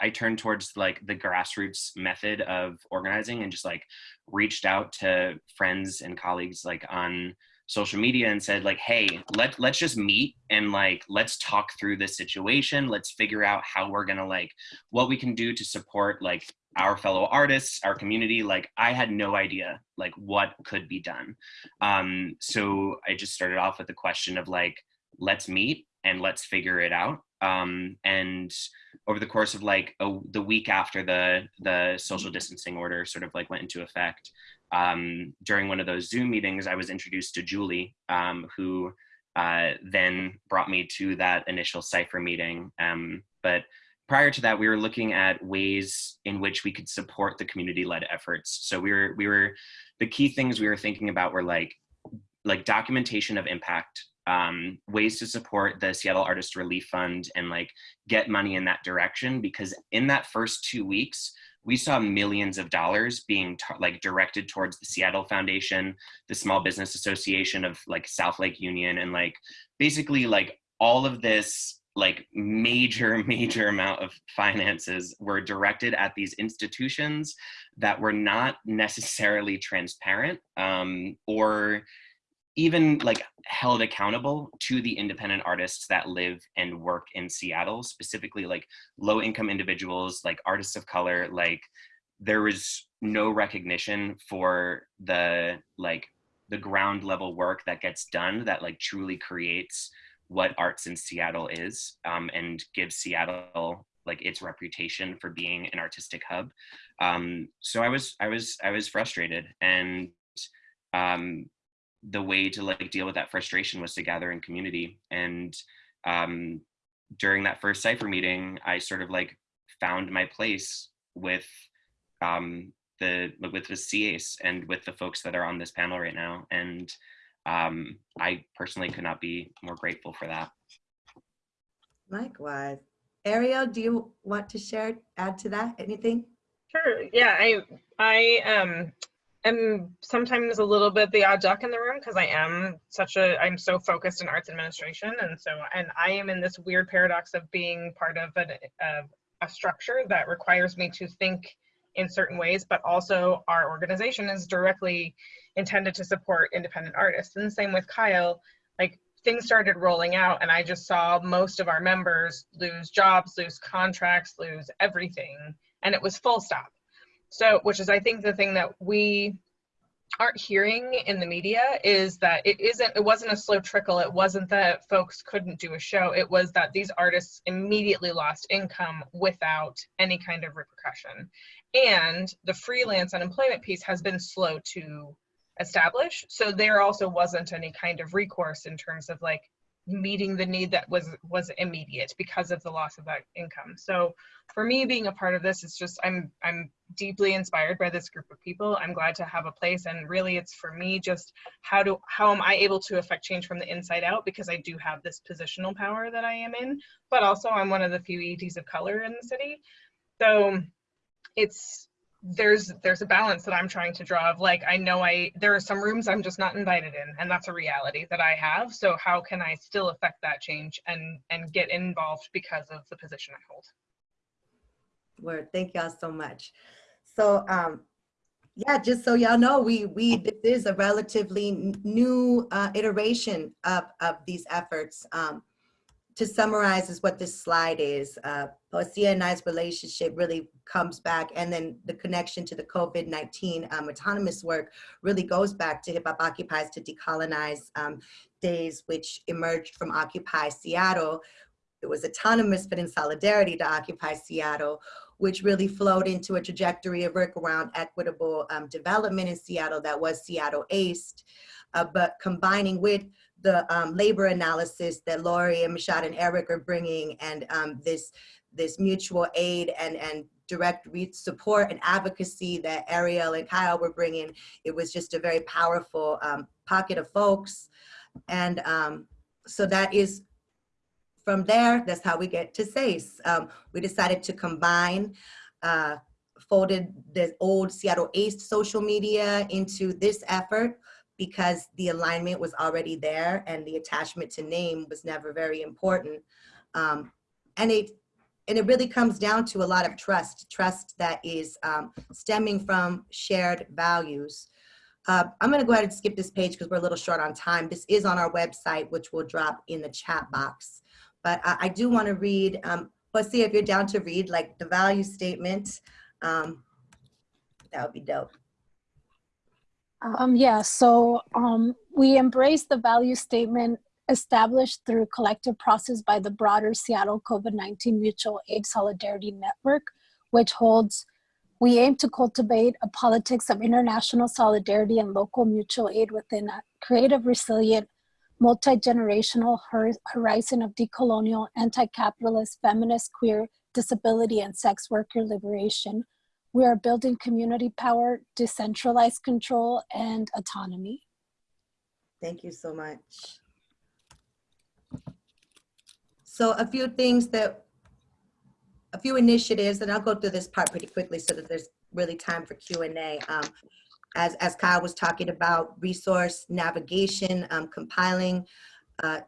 I turned towards like the grassroots method of organizing and just like reached out to friends and colleagues like on social media and said like, hey, let, let's just meet and like, let's talk through this situation. Let's figure out how we're gonna like, what we can do to support like our fellow artists, our community. Like I had no idea like what could be done. Um, so I just started off with the question of like, let's meet and let's figure it out. Um, and over the course of like a, the week after the the social distancing order sort of like went into effect, um, during one of those Zoom meetings, I was introduced to Julie, um, who uh, then brought me to that initial cipher meeting. Um, but prior to that, we were looking at ways in which we could support the community-led efforts. So we were we were the key things we were thinking about were like like documentation of impact um, ways to support the Seattle Artist Relief Fund and like get money in that direction because in that first two weeks, we saw millions of dollars being like directed towards the Seattle Foundation, the Small Business Association of like South Lake Union, and like basically like all of this like major, major amount of finances were directed at these institutions that were not necessarily transparent um, or even like held accountable to the independent artists that live and work in Seattle, specifically like low income individuals, like artists of color, like there was no recognition for the like the ground level work that gets done that like truly creates what arts in Seattle is um, and gives Seattle like its reputation for being an artistic hub. Um, so I was I was I was frustrated and um, the way to like deal with that frustration was to gather in community. And um, during that first cipher meeting, I sort of like found my place with um, the with the SIASE and with the folks that are on this panel right now. And um, I personally could not be more grateful for that. Likewise. Ariel, do you want to share, add to that, anything? Sure, yeah, I, I, um, am sometimes a little bit the odd duck in the room because I am such a I'm so focused in arts administration and so and I am in this weird paradox of being part of a, a, a structure that requires me to think in certain ways but also our organization is directly intended to support independent artists. And same with Kyle like things started rolling out and I just saw most of our members lose jobs lose contracts lose everything and it was full stop so, which is I think the thing that we aren't hearing in the media is that it isn't it wasn't a slow trickle. It wasn't that folks couldn't do a show. It was that these artists immediately lost income without any kind of repercussion. And the freelance unemployment piece has been slow to establish. So there also wasn't any kind of recourse in terms of like meeting the need that was was immediate because of the loss of that income. So for me being a part of this is just i'm i'm deeply inspired by this group of people. I'm glad to have a place and really it's for me just how do how am i able to affect change from the inside out? Because i do have this positional power that i am in but also i'm one of the few EDs of color in the city. So it's there's there's a balance that I'm trying to draw of like I know I there are some rooms I'm just not invited in and that's a reality that I have so how can I still affect that change and and get involved because of the position I hold. Word, thank y'all so much. So um yeah, just so y'all know, we we this is a relatively new uh, iteration of of these efforts. Um, to summarize is what this slide is. Uh, and I's relationship really comes back and then the connection to the COVID-19 um, autonomous work really goes back to Hip Hop Occupies to Decolonize um, days, which emerged from Occupy Seattle. It was autonomous, but in solidarity to Occupy Seattle, which really flowed into a trajectory of work around equitable um, development in Seattle that was Seattle ACE, uh, but combining with the um, labor analysis that Lori and Mashad and Eric are bringing and um, this, this mutual aid and, and direct support and advocacy that Ariel and Kyle were bringing, it was just a very powerful um, pocket of folks. And um, so that is, from there, that's how we get to SIASE. Um, we decided to combine uh, folded the old Seattle ACE social media into this effort because the alignment was already there and the attachment to name was never very important. Um, and it and it really comes down to a lot of trust, trust that is um, stemming from shared values. Uh, I'm gonna go ahead and skip this page because we're a little short on time. This is on our website, which will drop in the chat box. But I, I do want to read, um, let's see if you're down to read like the value statement. Um, that would be dope. Um, yeah, so um, we embrace the value statement established through collective process by the broader Seattle COVID-19 Mutual Aid Solidarity Network, which holds, we aim to cultivate a politics of international solidarity and local mutual aid within a creative, resilient, multi-generational horizon of decolonial, anti-capitalist, feminist, queer, disability, and sex worker liberation. We are building community power, decentralized control, and autonomy. Thank you so much. So a few things that, a few initiatives, and I'll go through this part pretty quickly so that there's really time for Q&A. Um, as, as Kyle was talking about resource navigation, um, compiling, uh,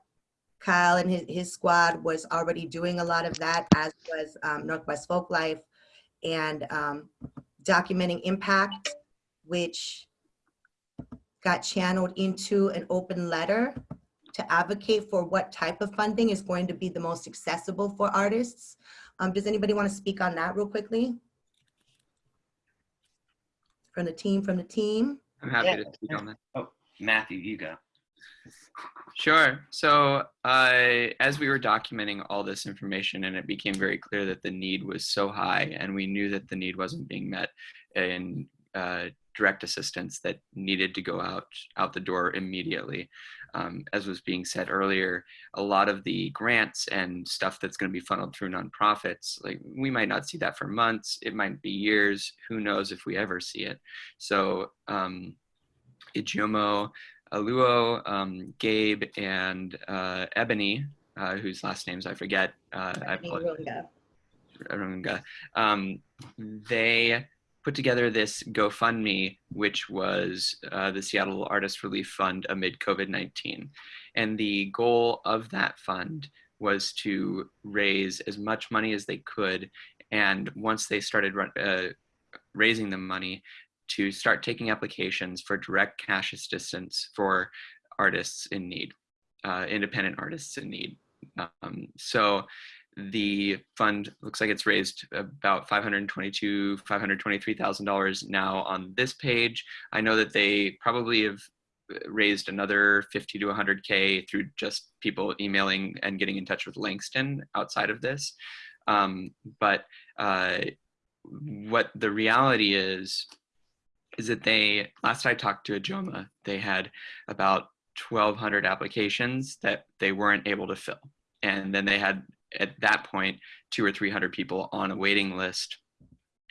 Kyle and his, his squad was already doing a lot of that, as was um, Northwest Folklife, and um, documenting impact, which got channeled into an open letter to advocate for what type of funding is going to be the most accessible for artists. Um, does anybody want to speak on that real quickly? From the team, from the team? I'm happy to speak on that. Oh, Matthew, you go. Sure. So uh, as we were documenting all this information and it became very clear that the need was so high and we knew that the need wasn't being met in uh, direct assistance that needed to go out out the door immediately. Um, as was being said earlier, a lot of the grants and stuff that's going to be funneled through nonprofits, like we might not see that for months, it might be years, who knows if we ever see it. So um, Oluo, um, Gabe, and uh, Ebony, uh, whose last names I forget. Uh, I Runga. Um, they put together this GoFundMe, which was uh, the Seattle Artist Relief Fund amid COVID-19. And the goal of that fund was to raise as much money as they could. And once they started uh, raising the money, to start taking applications for direct cash assistance for artists in need, uh, independent artists in need. Um, so the fund looks like it's raised about 522 $523,000 now on this page. I know that they probably have raised another 50 to 100K through just people emailing and getting in touch with Langston outside of this. Um, but uh, what the reality is, is that they, last I talked to Ijeoma, they had about 1,200 applications that they weren't able to fill. And then they had, at that point, two or 300 people on a waiting list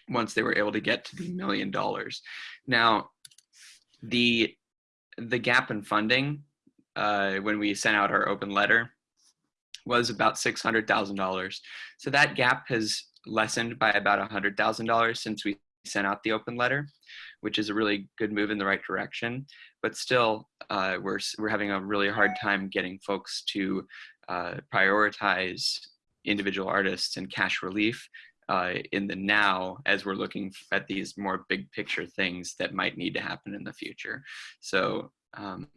once they were able to get to the million dollars. Now, the, the gap in funding, uh, when we sent out our open letter, was about $600,000. So that gap has lessened by about $100,000 since we sent out the open letter which is a really good move in the right direction. But still, uh, we're, we're having a really hard time getting folks to uh, prioritize individual artists and cash relief uh, in the now as we're looking at these more big picture things that might need to happen in the future. So um,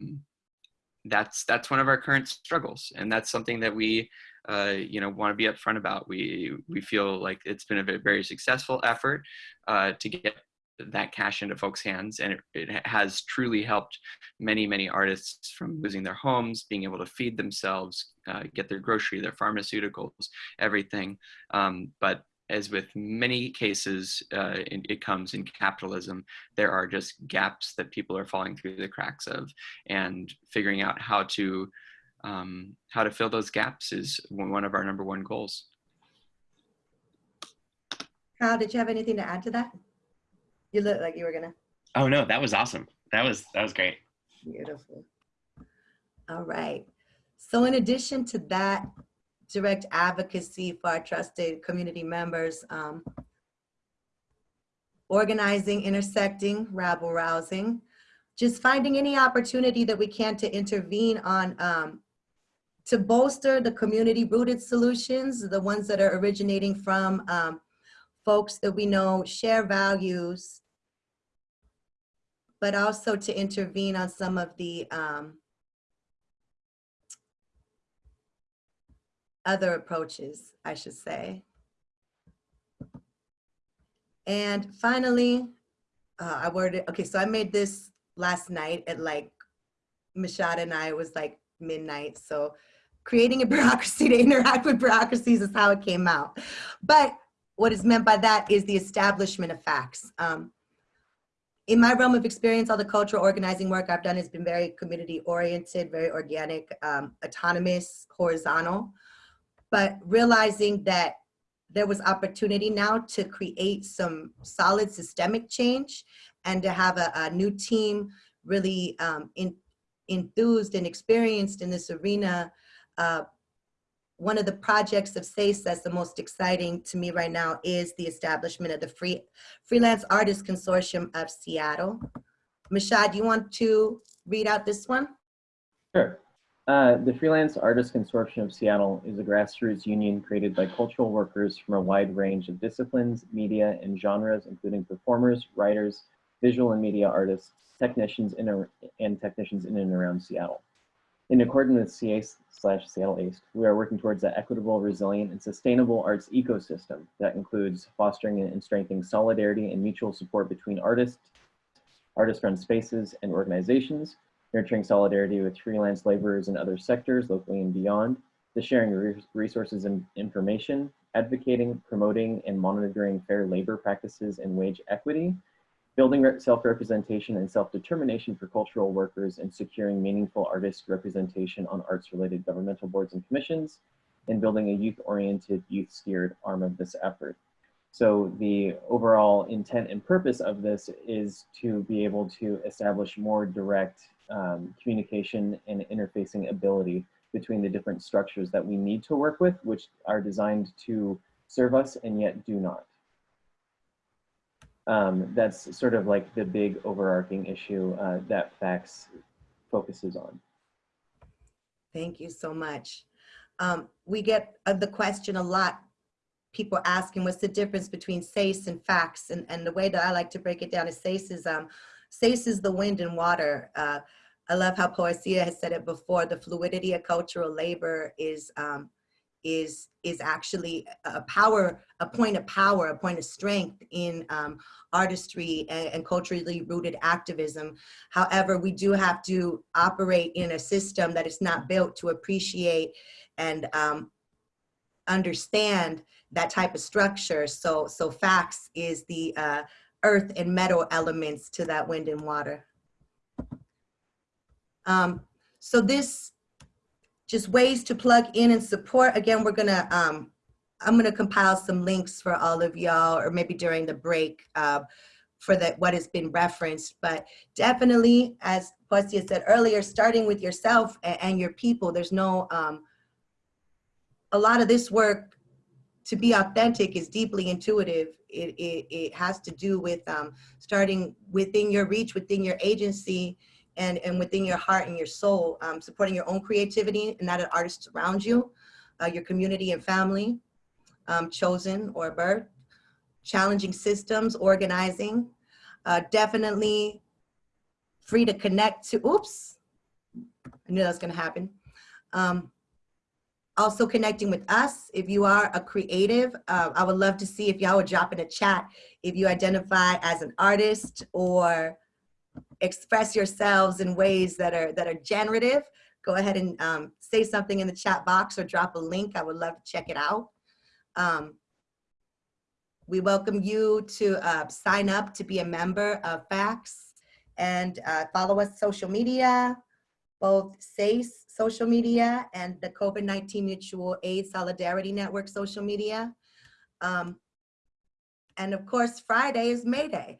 that's that's one of our current struggles, and that's something that we uh, you know want to be upfront about. We we feel like it's been a very successful effort uh, to get that cash into folks' hands. And it, it, has truly helped many, many artists from losing their homes, being able to feed themselves, uh, get their grocery, their pharmaceuticals, everything. Um, but as with many cases, uh, it, it comes in capitalism, there are just gaps that people are falling through the cracks of and figuring out how to um, how to fill those gaps is one of our number one goals. Kyle, did you have anything to add to that? You look like you were gonna. Oh no, that was awesome. That was that was great. Beautiful. All right. So in addition to that direct advocacy for our trusted community members, um, organizing, intersecting, rabble rousing, just finding any opportunity that we can to intervene on um, to bolster the community rooted solutions, the ones that are originating from um, folks that we know share values but also to intervene on some of the um, other approaches, I should say. And finally, uh, I worded, okay, so I made this last night at like, Mashada and I, was like midnight. So creating a bureaucracy to interact with bureaucracies is how it came out. But what is meant by that is the establishment of facts. Um, in my realm of experience, all the cultural organizing work I've done has been very community oriented, very organic, um, autonomous, horizontal. But realizing that there was opportunity now to create some solid systemic change and to have a, a new team really um, in, enthused and experienced in this arena. Uh, one of the projects of SIASE that's the most exciting to me right now is the establishment of the Free Freelance Artists Consortium of Seattle. Mashad, do you want to read out this one? Sure. Uh, the Freelance Artists Consortium of Seattle is a grassroots union created by cultural workers from a wide range of disciplines, media, and genres, including performers, writers, visual and media artists, technicians in and technicians in and around Seattle. In accordance with SIASE slash Seattle we are working towards an equitable, resilient, and sustainable arts ecosystem that includes fostering and strengthening solidarity and mutual support between artists, artist-run spaces, and organizations, nurturing solidarity with freelance laborers in other sectors, locally and beyond, the sharing of resources and information, advocating, promoting, and monitoring fair labor practices and wage equity, building self-representation and self-determination for cultural workers and securing meaningful artist representation on arts-related governmental boards and commissions, and building a youth-oriented, youth-steered arm of this effort. So the overall intent and purpose of this is to be able to establish more direct um, communication and interfacing ability between the different structures that we need to work with, which are designed to serve us and yet do not um, that's sort of like the big overarching issue uh, that FACTS focuses on. Thank you so much. Um, we get uh, the question a lot, people asking what's the difference between SIASE and FACTS, and, and the way that I like to break it down is SIASE is, um, SIASE is the wind and water. Uh, I love how Poesia has said it before, the fluidity of cultural labor is um, is is actually a power, a point of power, a point of strength in um, artistry and, and, culturally rooted activism. However, we do have to operate in a system that is not built to appreciate and um, understand that type of structure. So, so facts is the uh, earth and metal elements to that wind and water. Um, so this just ways to plug in and support. Again, we're gonna, um, I'm gonna compile some links for all of y'all or maybe during the break uh, for that what has been referenced. But definitely, as Poesia said earlier, starting with yourself and, and your people, there's no, um, a lot of this work to be authentic is deeply intuitive. It, it, it has to do with um, starting within your reach, within your agency, and, and within your heart and your soul, um, supporting your own creativity and that of artists around you, uh, your community and family, um, chosen or birth, challenging systems, organizing, uh, definitely free to connect to, oops, I knew that was gonna happen. Um, also connecting with us. If you are a creative, uh, I would love to see if y'all would drop in a chat if you identify as an artist or express yourselves in ways that are that are generative, go ahead and um, say something in the chat box or drop a link. I would love to check it out. Um, we welcome you to uh, sign up to be a member of FACTS and uh, follow us social media, both SIASE social media and the COVID-19 Mutual Aid Solidarity Network social media. Um, and of course, Friday is May Day.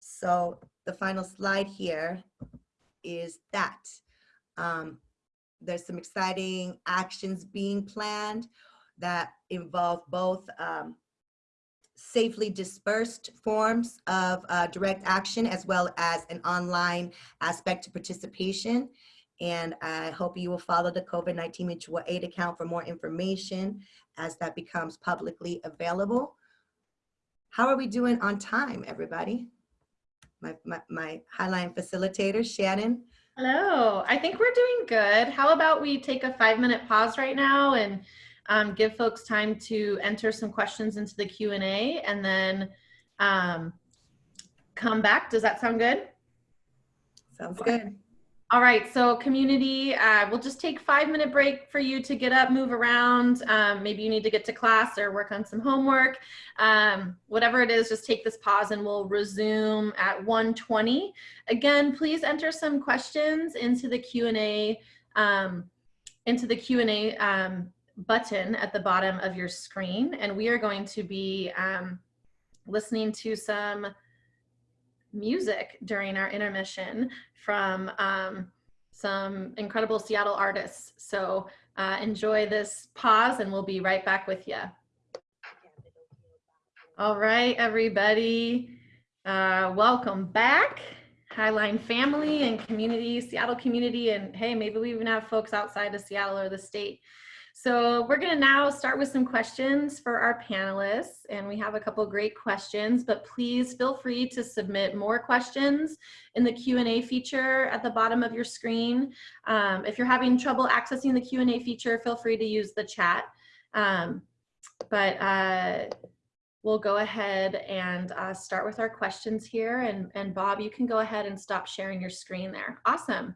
So the final slide here is that. Um, there's some exciting actions being planned that involve both um, safely dispersed forms of uh, direct action as well as an online aspect to participation. And I hope you will follow the COVID-19 mutual aid account for more information as that becomes publicly available. How are we doing on time, everybody? My, my, my Highline facilitator, Shannon. Hello, I think we're doing good. How about we take a five minute pause right now and um, give folks time to enter some questions into the Q&A and then um, come back. Does that sound good? Sounds good. All right, so community, uh, we'll just take five minute break for you to get up, move around. Um, maybe you need to get to class or work on some homework. Um, whatever it is, just take this pause and we'll resume at 1:20. Again, please enter some questions into the Q&A um, into the Q&A um, button at the bottom of your screen. And we are going to be um, listening to some music during our intermission from um, some incredible Seattle artists. So uh, enjoy this pause and we'll be right back with you. All right, everybody. Uh, welcome back. Highline family and community, Seattle community, and hey, maybe we even have folks outside of Seattle or the state. So we're gonna now start with some questions for our panelists and we have a couple great questions, but please feel free to submit more questions in the Q&A feature at the bottom of your screen. Um, if you're having trouble accessing the Q&A feature, feel free to use the chat. Um, but uh, we'll go ahead and uh, start with our questions here and, and Bob, you can go ahead and stop sharing your screen there. Awesome.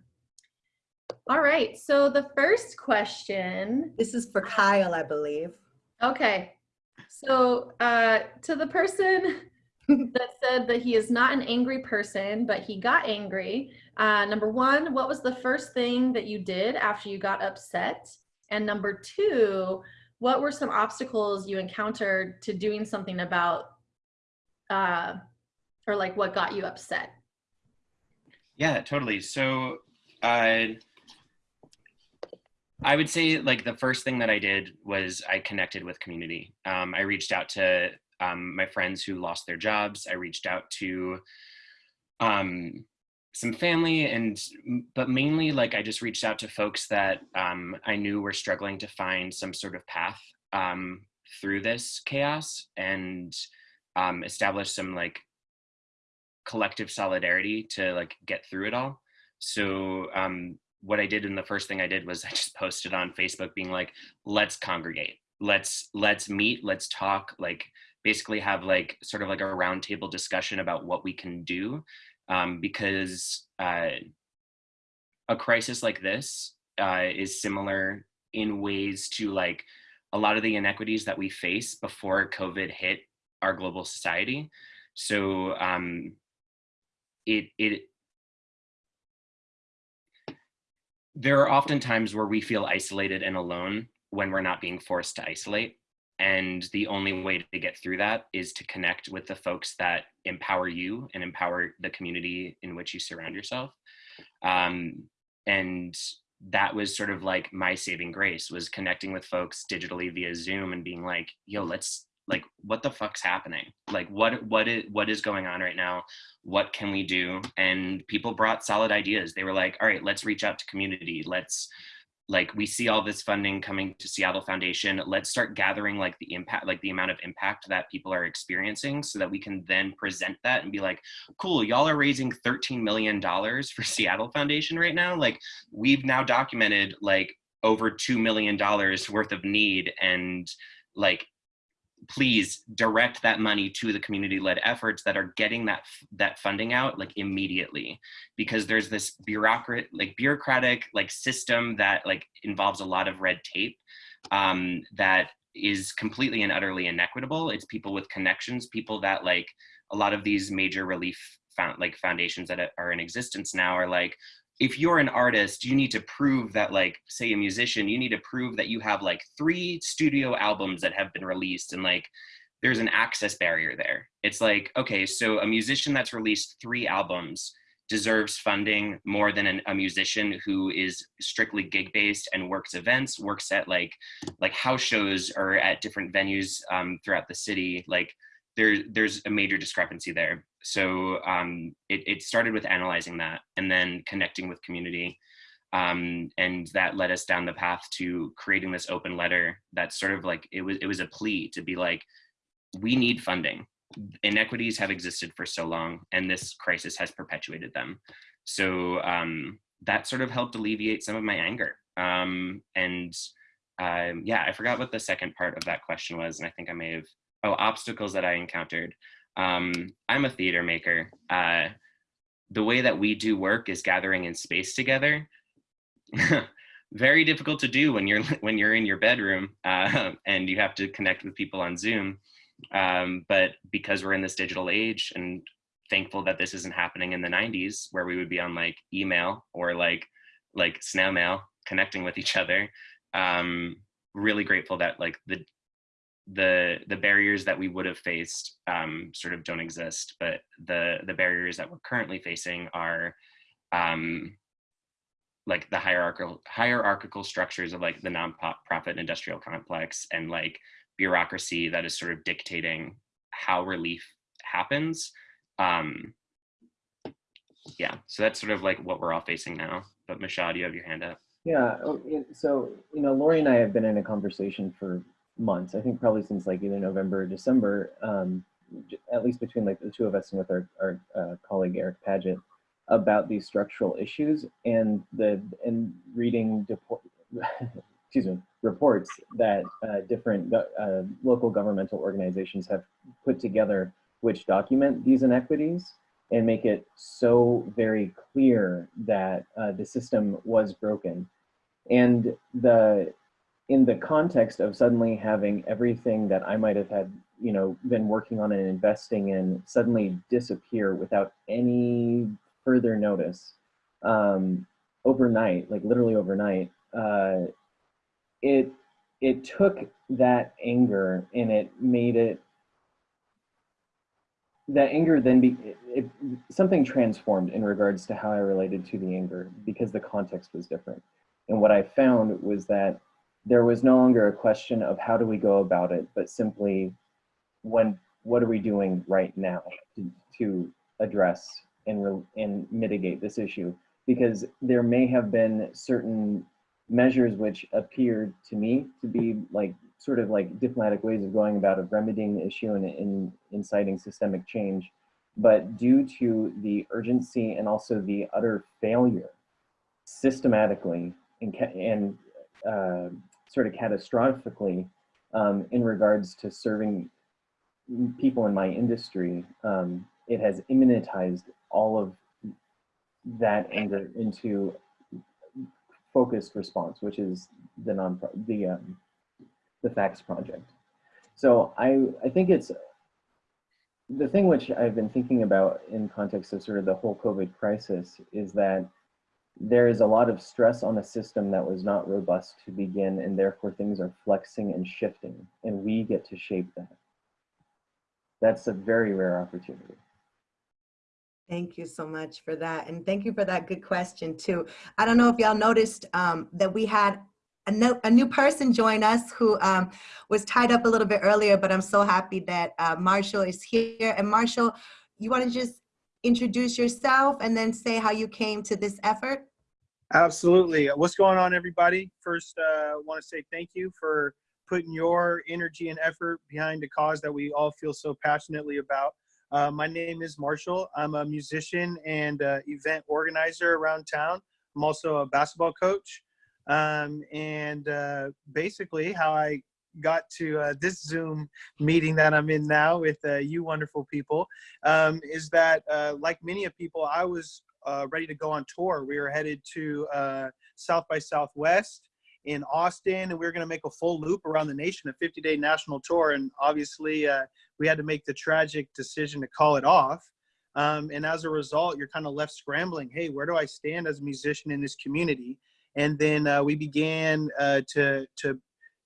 All right, so the first question. This is for Kyle, I believe. Okay, so uh, to the person that said that he is not an angry person, but he got angry. Uh, number one, what was the first thing that you did after you got upset? And number two, what were some obstacles you encountered to doing something about, uh, or like what got you upset? Yeah, totally. So, uh, I would say like the first thing that I did was I connected with community. Um, I reached out to um, my friends who lost their jobs. I reached out to um, some family and, but mainly like I just reached out to folks that um, I knew were struggling to find some sort of path um, through this chaos and um, establish some like collective solidarity to like get through it all. So um, what I did and the first thing I did was I just posted on Facebook being like, let's congregate. Let's let's meet, let's talk, like basically have like sort of like a roundtable discussion about what we can do. Um, because uh, a crisis like this uh, is similar in ways to like a lot of the inequities that we face before COVID hit our global society. So um, it it there are often times where we feel isolated and alone when we're not being forced to isolate. And the only way to get through that is to connect with the folks that empower you and empower the community in which you surround yourself. Um, and that was sort of like my saving grace was connecting with folks digitally via Zoom and being like, yo, let's like what the fuck's happening? Like what what is what is going on right now? What can we do? And people brought solid ideas. They were like all right let's reach out to community. Let's like we see all this funding coming to Seattle Foundation. Let's start gathering like the impact like the amount of impact that people are experiencing so that we can then present that and be like cool y'all are raising 13 million dollars for Seattle Foundation right now. Like we've now documented like over 2 million dollars worth of need and like please direct that money to the community-led efforts that are getting that that funding out like immediately. Because there's this bureaucrat like bureaucratic like system that like involves a lot of red tape um, that is completely and utterly inequitable. It's people with connections people that like a lot of these major relief found like foundations that are in existence now are like if you're an artist, you need to prove that like, say a musician, you need to prove that you have like three studio albums that have been released and like, there's an access barrier there. It's like, okay, so a musician that's released three albums deserves funding more than an, a musician who is strictly gig based and works events, works at like like house shows or at different venues um, throughout the city. Like there, there's a major discrepancy there. So um, it, it started with analyzing that and then connecting with community. Um, and that led us down the path to creating this open letter that's sort of like, it was, it was a plea to be like, we need funding. inequities have existed for so long and this crisis has perpetuated them. So um, that sort of helped alleviate some of my anger. Um, and um, yeah, I forgot what the second part of that question was. And I think I may have, oh, obstacles that I encountered. Um, I'm a theater maker. Uh, the way that we do work is gathering in space together. Very difficult to do when you're when you're in your bedroom uh, and you have to connect with people on Zoom. Um, but because we're in this digital age and thankful that this isn't happening in the 90s where we would be on like email or like like snail mail connecting with each other um really grateful that like the the the barriers that we would have faced um sort of don't exist but the the barriers that we're currently facing are um like the hierarchical hierarchical structures of like the non-profit industrial complex and like bureaucracy that is sort of dictating how relief happens. Um yeah so that's sort of like what we're all facing now. But Mashad, you have your hand up. Yeah, oh, so, you know, Lori and I have been in a conversation for months, I think probably since like either November or December, um, at least between like the two of us and with our, our uh, colleague Eric Paget, about these structural issues and the, and reading, excuse me, reports that uh, different uh, local governmental organizations have put together which document these inequities and make it so very clear that uh, the system was broken. And the in the context of suddenly having everything that I might have had, you know, been working on and investing in suddenly disappear without any further notice um, overnight, like literally overnight, uh, it it took that anger and it made it that anger then be it, something transformed in regards to how I related to the anger because the context was different. And what I found was that there was no longer a question of how do we go about it, but simply when what are we doing right now to, to address and re, and mitigate this issue? Because there may have been certain measures which appeared to me to be like sort of like diplomatic ways of going about of remedying the issue and, and inciting systemic change. But due to the urgency and also the utter failure systematically and, and uh, sort of catastrophically um, in regards to serving people in my industry, um, it has immanentized all of that anger into focused response, which is the non the um, the facts project. So I I think it's the thing which I've been thinking about in context of sort of the whole COVID crisis is that there is a lot of stress on a system that was not robust to begin, and therefore things are flexing and shifting, and we get to shape that. That's a very rare opportunity. Thank you so much for that. And thank you for that good question too. I don't know if y'all noticed um, that we had a, no, a new person join us who um, was tied up a little bit earlier, but I'm so happy that uh, Marshall is here. And Marshall, you want to just introduce yourself and then say how you came to this effort? Absolutely. What's going on, everybody? First, uh, want to say thank you for putting your energy and effort behind a cause that we all feel so passionately about. Uh, my name is Marshall. I'm a musician and uh, event organizer around town. I'm also a basketball coach. Um, and uh, basically, how I got to uh, this Zoom meeting that I'm in now with uh, you wonderful people um, is that, uh, like many of people, I was uh, ready to go on tour. We were headed to uh, South by Southwest in Austin, and we were going to make a full loop around the nation, a 50 day national tour. And obviously, uh, we had to make the tragic decision to call it off. Um, and as a result, you're kind of left scrambling. Hey, where do I stand as a musician in this community? And then uh, we began uh, to to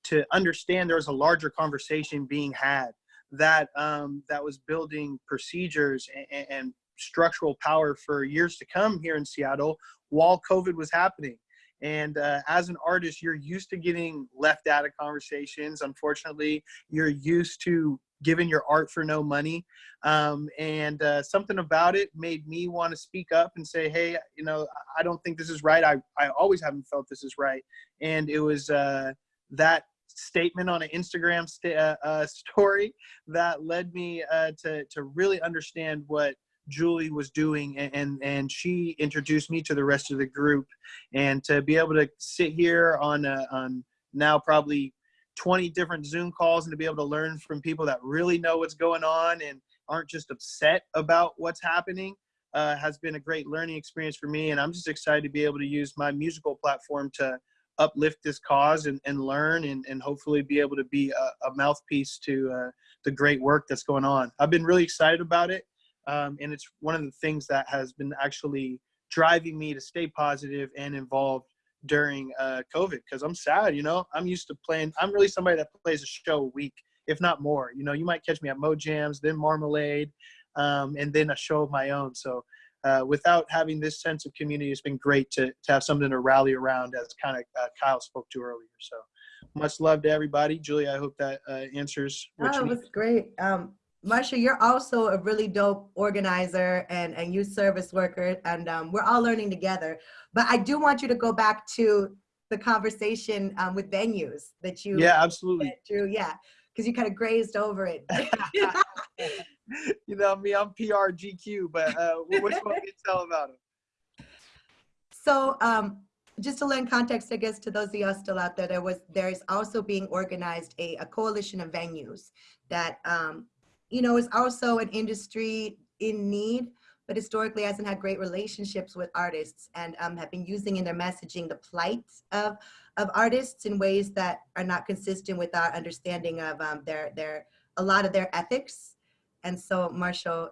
to understand there was a larger conversation being had that um, that was building procedures and, and structural power for years to come here in Seattle while COVID was happening. And uh, as an artist, you're used to getting left out of conversations. Unfortunately, you're used to giving your art for no money. Um, and uh, something about it made me want to speak up and say, hey, you know, I don't think this is right. I, I always haven't felt this is right. And it was uh, that statement on an Instagram sta- uh, uh, story that led me uh, to to really understand what Julie was doing, and, and and she introduced me to the rest of the group, and to be able to sit here on uh, on now probably 20 different Zoom calls and to be able to learn from people that really know what's going on and aren't just upset about what's happening uh, has been a great learning experience for me. And I'm just excited to be able to use my musical platform to uplift this cause and, and learn and, and hopefully be able to be a, a mouthpiece to uh, the great work that's going on. I've been really excited about it. Um, and it's one of the things that has been actually driving me to stay positive and involved during uh, COVID because I'm sad, you know. I'm used to playing. I'm really somebody that plays a show a week, if not more. You know, you might catch me at Mo Jams, then Marmalade, um, and then a show of my own. So uh, without having this sense of community, it's been great to, to have something to rally around, as kind of uh, Kyle spoke to earlier. So much love to everybody. Julie, I hope that uh, answers what Oh, you it need. was great. Um, Marsha, you're also a really dope organizer and, and youth service worker, and um, we're all learning together. But I do want you to go back to the conversation um, with venues that you Yeah, absolutely. through. Yeah, because you kind of grazed over it. you know me, I'm PRGQ, but uh, what you tell about it? So um, just to lend context, I guess, to those of y'all still out there, there was there is also being organized a, a coalition of venues that um, you know is also an industry in need, but historically hasn't had great relationships with artists and um, have been using in their messaging the plight of of artists in ways that are not consistent with our understanding of um, their their a lot of their ethics. And so, Marshall,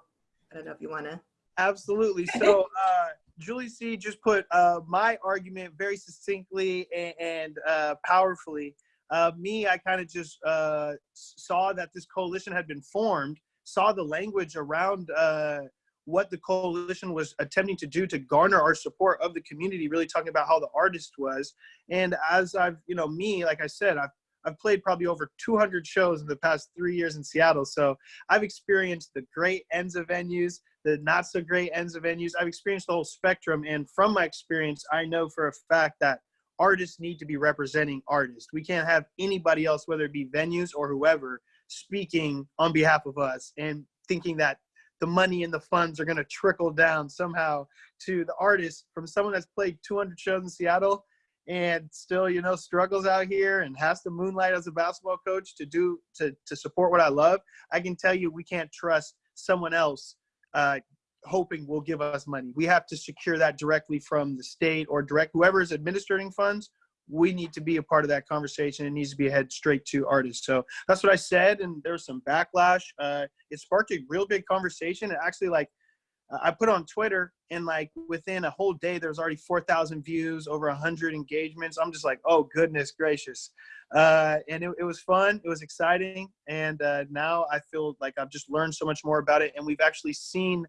I don't know if you want to. Absolutely. So uh, Julie C just put uh, my argument very succinctly and, and uh, powerfully. Uh, me, I kind of just uh, saw that this coalition had been formed, saw the language around uh, what the coalition was attempting to do to garner our support of the community, really talking about how the artist was. And as I've, you know, me, like I said, I've I've played probably over 200 shows in the past three years in Seattle. So I've experienced the great ends of venues, the not so great ends of venues. I've experienced the whole spectrum. And from my experience, I know for a fact that artists need to be representing artists. We can't have anybody else, whether it be venues or whoever, speaking on behalf of us and thinking that the money and the funds are going to trickle down somehow to the artist from someone that's played 200 shows in Seattle and still you know struggles out here and has to moonlight as a basketball coach to do to to support what i love i can tell you we can't trust someone else uh, hoping will give us money. We have to secure that directly from the state or direct whoever is administering funds. We need to be a part of that conversation. It needs to be head straight to artists. So that's what i said and there was some backlash. Uh, it sparked a real big conversation. It actually like I put on Twitter and like within a whole day, there's already 4,000 views, over 100 engagements. I'm just like, oh, goodness gracious. Uh, and it, it was fun. It was exciting. And uh, now I feel like I've just learned so much more about it. And we've actually seen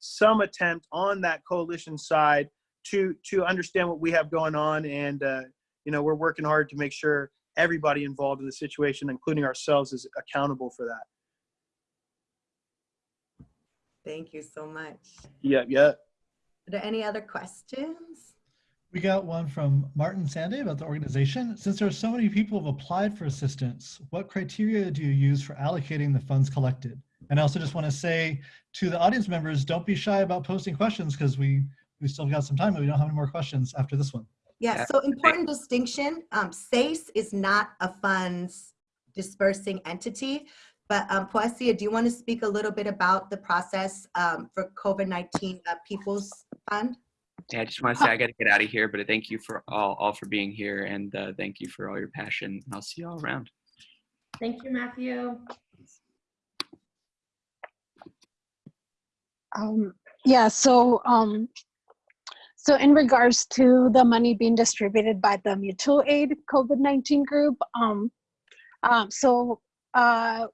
some attempt on that coalition side to, to understand what we have going on. And, uh, you know, we're working hard to make sure everybody involved in the situation, including ourselves, is accountable for that. Thank you so much. Yeah, yeah. Are there any other questions? We got one from Martin Sanday about the organization. Since there are so many people who have applied for assistance, what criteria do you use for allocating the funds collected? And I also just want to say to the audience members, don't be shy about posting questions because we we still got some time, but we don't have any more questions after this one. Yeah, so important distinction, um, SIASE is not a funds dispersing entity, but um, Poesia, do you want to speak a little bit about the process um, for COVID-19 uh, People's Fund? Yeah, I just want to say I got to get out of here, but thank you for all, all for being here and uh, thank you for all your passion. I'll see you all around. Thank you, Matthew. Um, yeah, so um, so in regards to the money being distributed by the mutual aid COVID-19 group, um, um, so uh,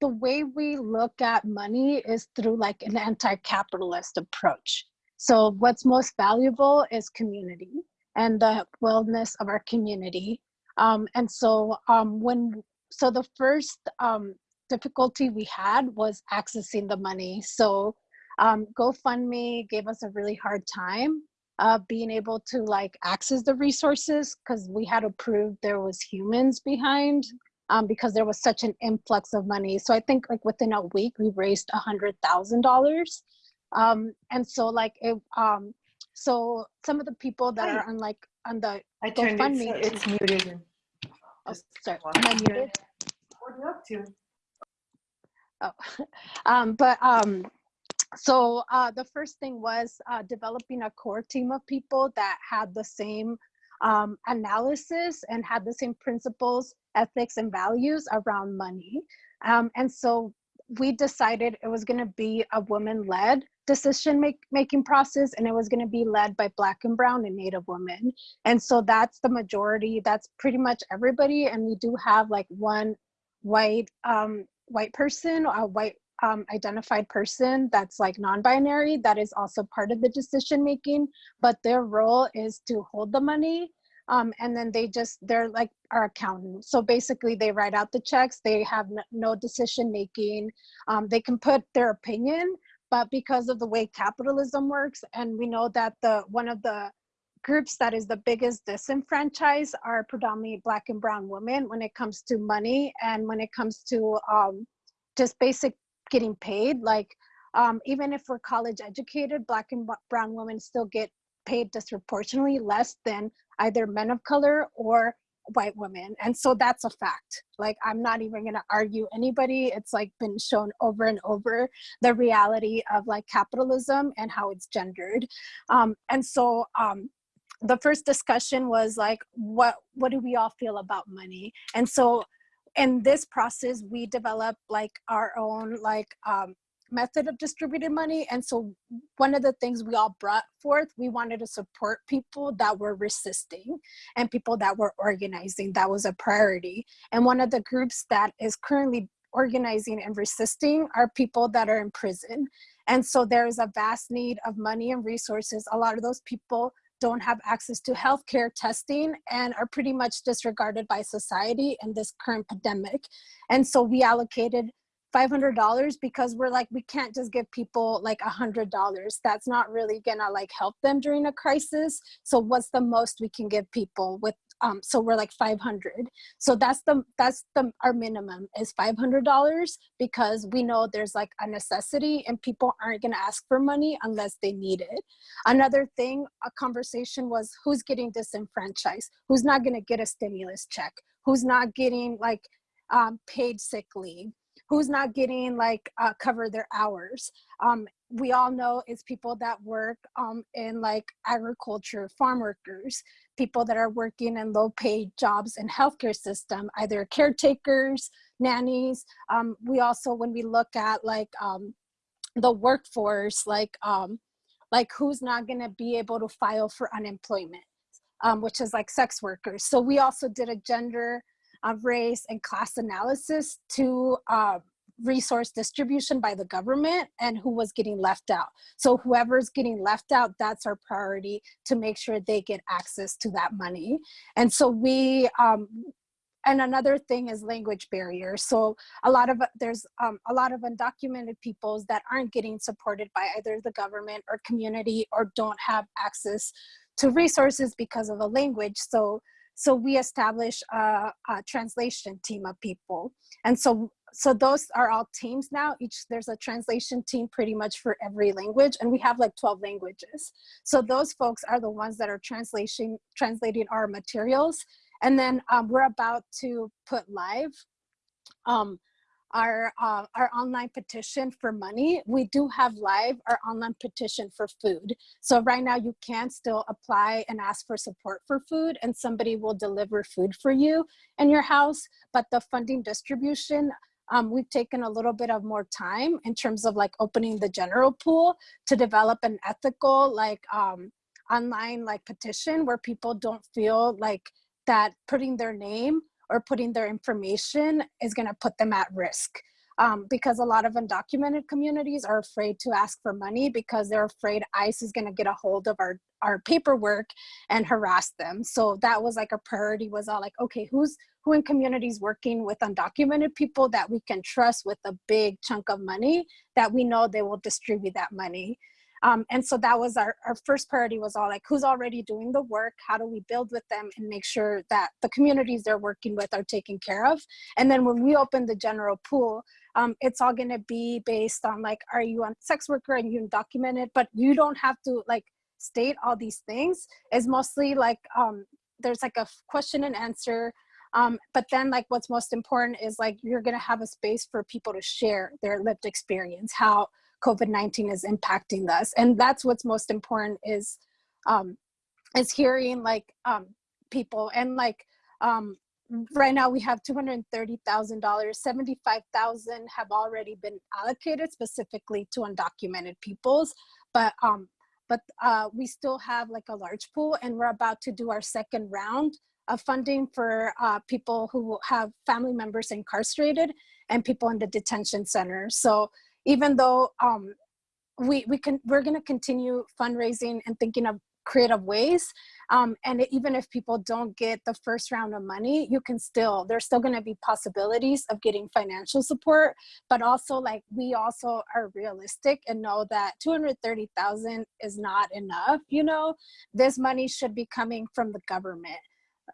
the way we look at money is through like an anti-capitalist approach. So what's most valuable is community and the wellness of our community. Um, and so um, when, so the first um, difficulty we had was accessing the money. So um, GoFundMe gave us a really hard time. uh, being able to like access the resources because we had to prove there was humans behind um, because there was such an influx of money. So I think like within a week we raised a hundred thousand dollars. Um, and so like it, um, so some of the people that Hi. are on like on the I turned it, so it's muted. Oh, sorry, am I muted? What are you up to? Oh, um, but um, so uh, the first thing was uh, developing a core team of people that had the same um, analysis and had the same principles, ethics, and values around money. Um, and so we decided it was going to be a woman led decision make, making process and it was going to be led by black and brown and native women and so that's the majority that's pretty much everybody and we do have like one white um white person a white um, identified person that's like non-binary that is also part of the decision making but their role is to hold the money um, and then they just they're like our accountant. So basically they write out the checks they have no decision making um, they can put their opinion but because of the way capitalism works and we know that the one of the groups that is the biggest disenfranchised are predominantly black and brown women when it comes to money and when it comes to um, just basic getting paid like um, even if we're college educated black and brown women still get paid disproportionately less than either men of color or white women. And so that's a fact. Like i'm not even going to argue anybody. It's like been shown over and over the reality of like capitalism and how it's gendered. Um, and so um, the first discussion was like what what do we all feel about money? And so in this process we developed like our own like um, method of distributed money and so one of the things we all brought forth we wanted to support people that were resisting and people that were organizing. That was a priority and one of the groups that is currently organizing and resisting are people that are in prison and so there is a vast need of money and resources. A lot of those people don't have access to healthcare testing and are pretty much disregarded by society in this current pandemic. And so we allocated $500 because we're like, we can't just give people like $100. That's not really gonna like help them during a crisis. So what's the most we can give people with um, so we're like 500 so that's the that's the our minimum is $500 because we know there's like a necessity and people aren't going to ask for money unless they need it. Another thing a conversation was who's getting disenfranchised? Who's not going to get a stimulus check? Who's not getting like um, paid sick leave? Who's not getting like uh, cover their hours? Um, we all know it's people that work um, in like agriculture farm workers people that are working in low paid jobs in healthcare system either caretakers nannies um, we also when we look at like um, the workforce like um, like who's not going to be able to file for unemployment um, which is like sex workers. So we also did a gender uh, race and class analysis to uh, resource distribution by the government and who was getting left out. So whoever's getting left out, that's our priority to make sure they get access to that money. And so we, um, and another thing is language barriers. So a lot of, there's um, a lot of undocumented peoples that aren't getting supported by either the government or community or don't have access to resources because of a language. So so we establish a, a, translation team of people and so so those are all teams now each there's a translation team pretty much for every language and we have like 12 languages so those folks are the ones that are translation translating our materials and then um, we're about to put live um, our uh, our online petition for money. We do have live our online petition for food. So right now you can still apply and ask for support for food and somebody will deliver food for you in your house. But the funding distribution, um, we've taken a little bit of more time in terms of like opening the general pool to develop an ethical like um, online like petition where people don't feel like that putting their name or putting their information is going to put them at risk. Um, because a lot of undocumented communities are afraid to ask for money because they're afraid ICE is going to get a hold of our, our paperwork and harass them. So that was like a priority was all like, okay, who's who in communities working with undocumented people that we can trust with a big chunk of money that we know they will distribute that money. Um, and so that was our, our first priority was all like, who's already doing the work? How do we build with them and make sure that the communities they're working with are taken care of? And then when we open the general pool, um, it's all gonna be based on like, are you a sex worker and you undocumented, but you don't have to like state all these things. It's mostly like, um, there's like a question and answer um, but then like what's most important is like you're gonna have a space for people to share their lived experience, how COVID-19 is impacting us. And that's what's most important is, um, is hearing like um, people. And like um, right now we have $230,000, 75,000 have already been allocated specifically to undocumented peoples, but um, but uh, we still have like a large pool and we're about to do our second round of funding for uh, people who have family members incarcerated and people in the detention center. So even though um, we, we can, we're gonna continue fundraising and thinking of creative ways. Um, and even if people don't get the first round of money, you can still, there's still gonna be possibilities of getting financial support, but also like we also are realistic and know that 230,000 is not enough, you know? This money should be coming from the government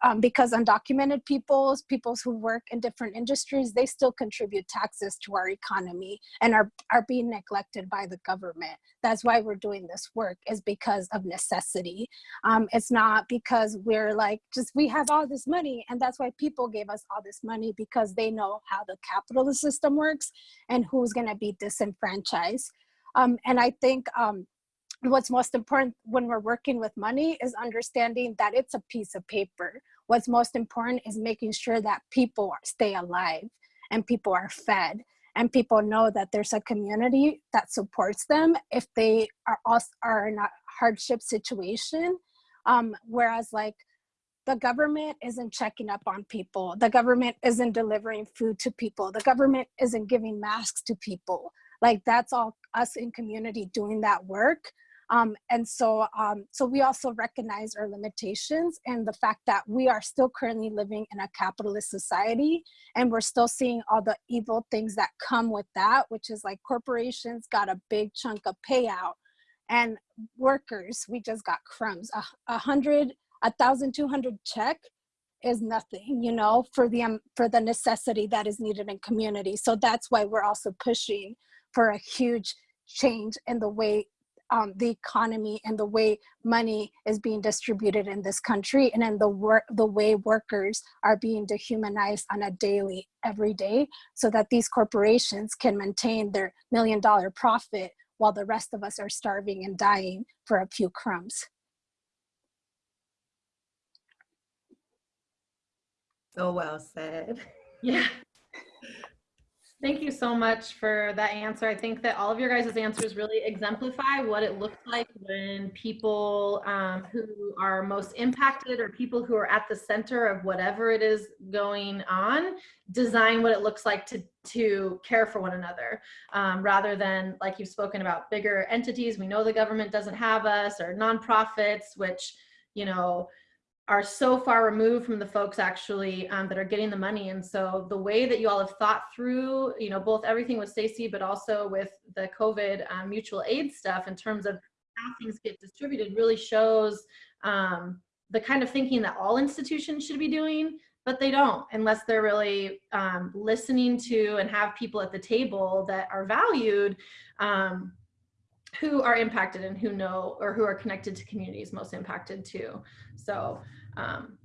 um, because undocumented peoples, peoples who work in different industries, they still contribute taxes to our economy and are, are being neglected by the government. That's why we're doing this work is because of necessity. Um, it's not because we're like, just we have all this money and that's why people gave us all this money because they know how the capitalist system works and who's gonna be disenfranchised. Um, and I think um, what's most important when we're working with money is understanding that it's a piece of paper. What's most important is making sure that people stay alive and people are fed and people know that there's a community that supports them if they are also are in a hardship situation. Um, whereas like the government isn't checking up on people. The government isn't delivering food to people. The government isn't giving masks to people. Like that's all us in community doing that work. Um, and so, um, so we also recognize our limitations and the fact that we are still currently living in a capitalist society and we're still seeing all the evil things that come with that, which is like corporations got a big chunk of payout and workers, we just got crumbs. A, a hundred, a thousand two hundred check is nothing, you know, for the um, for the necessity that is needed in community. So that's why we're also pushing for a huge change in the way um, the economy and the way money is being distributed in this country and in the work the way workers are being dehumanized on a daily every day so that these corporations can maintain their million dollar profit while the rest of us are starving and dying for a few crumbs. So well said. Yeah. Thank you so much for that answer. I think that all of your guys' answers really exemplify what it looks like when people um, who are most impacted or people who are at the center of whatever it is going on design what it looks like to, to care for one another um, rather than like you've spoken about bigger entities. We know the government doesn't have us or nonprofits, which, you know, are so far removed from the folks actually um, that are getting the money. And so the way that you all have thought through, you know, both everything with Stacy, but also with the COVID um, mutual aid stuff in terms of how things get distributed really shows um, the kind of thinking that all institutions should be doing, but they don't unless they're really um, listening to and have people at the table that are valued um, who are impacted and who know or who are connected to communities most impacted too. So um,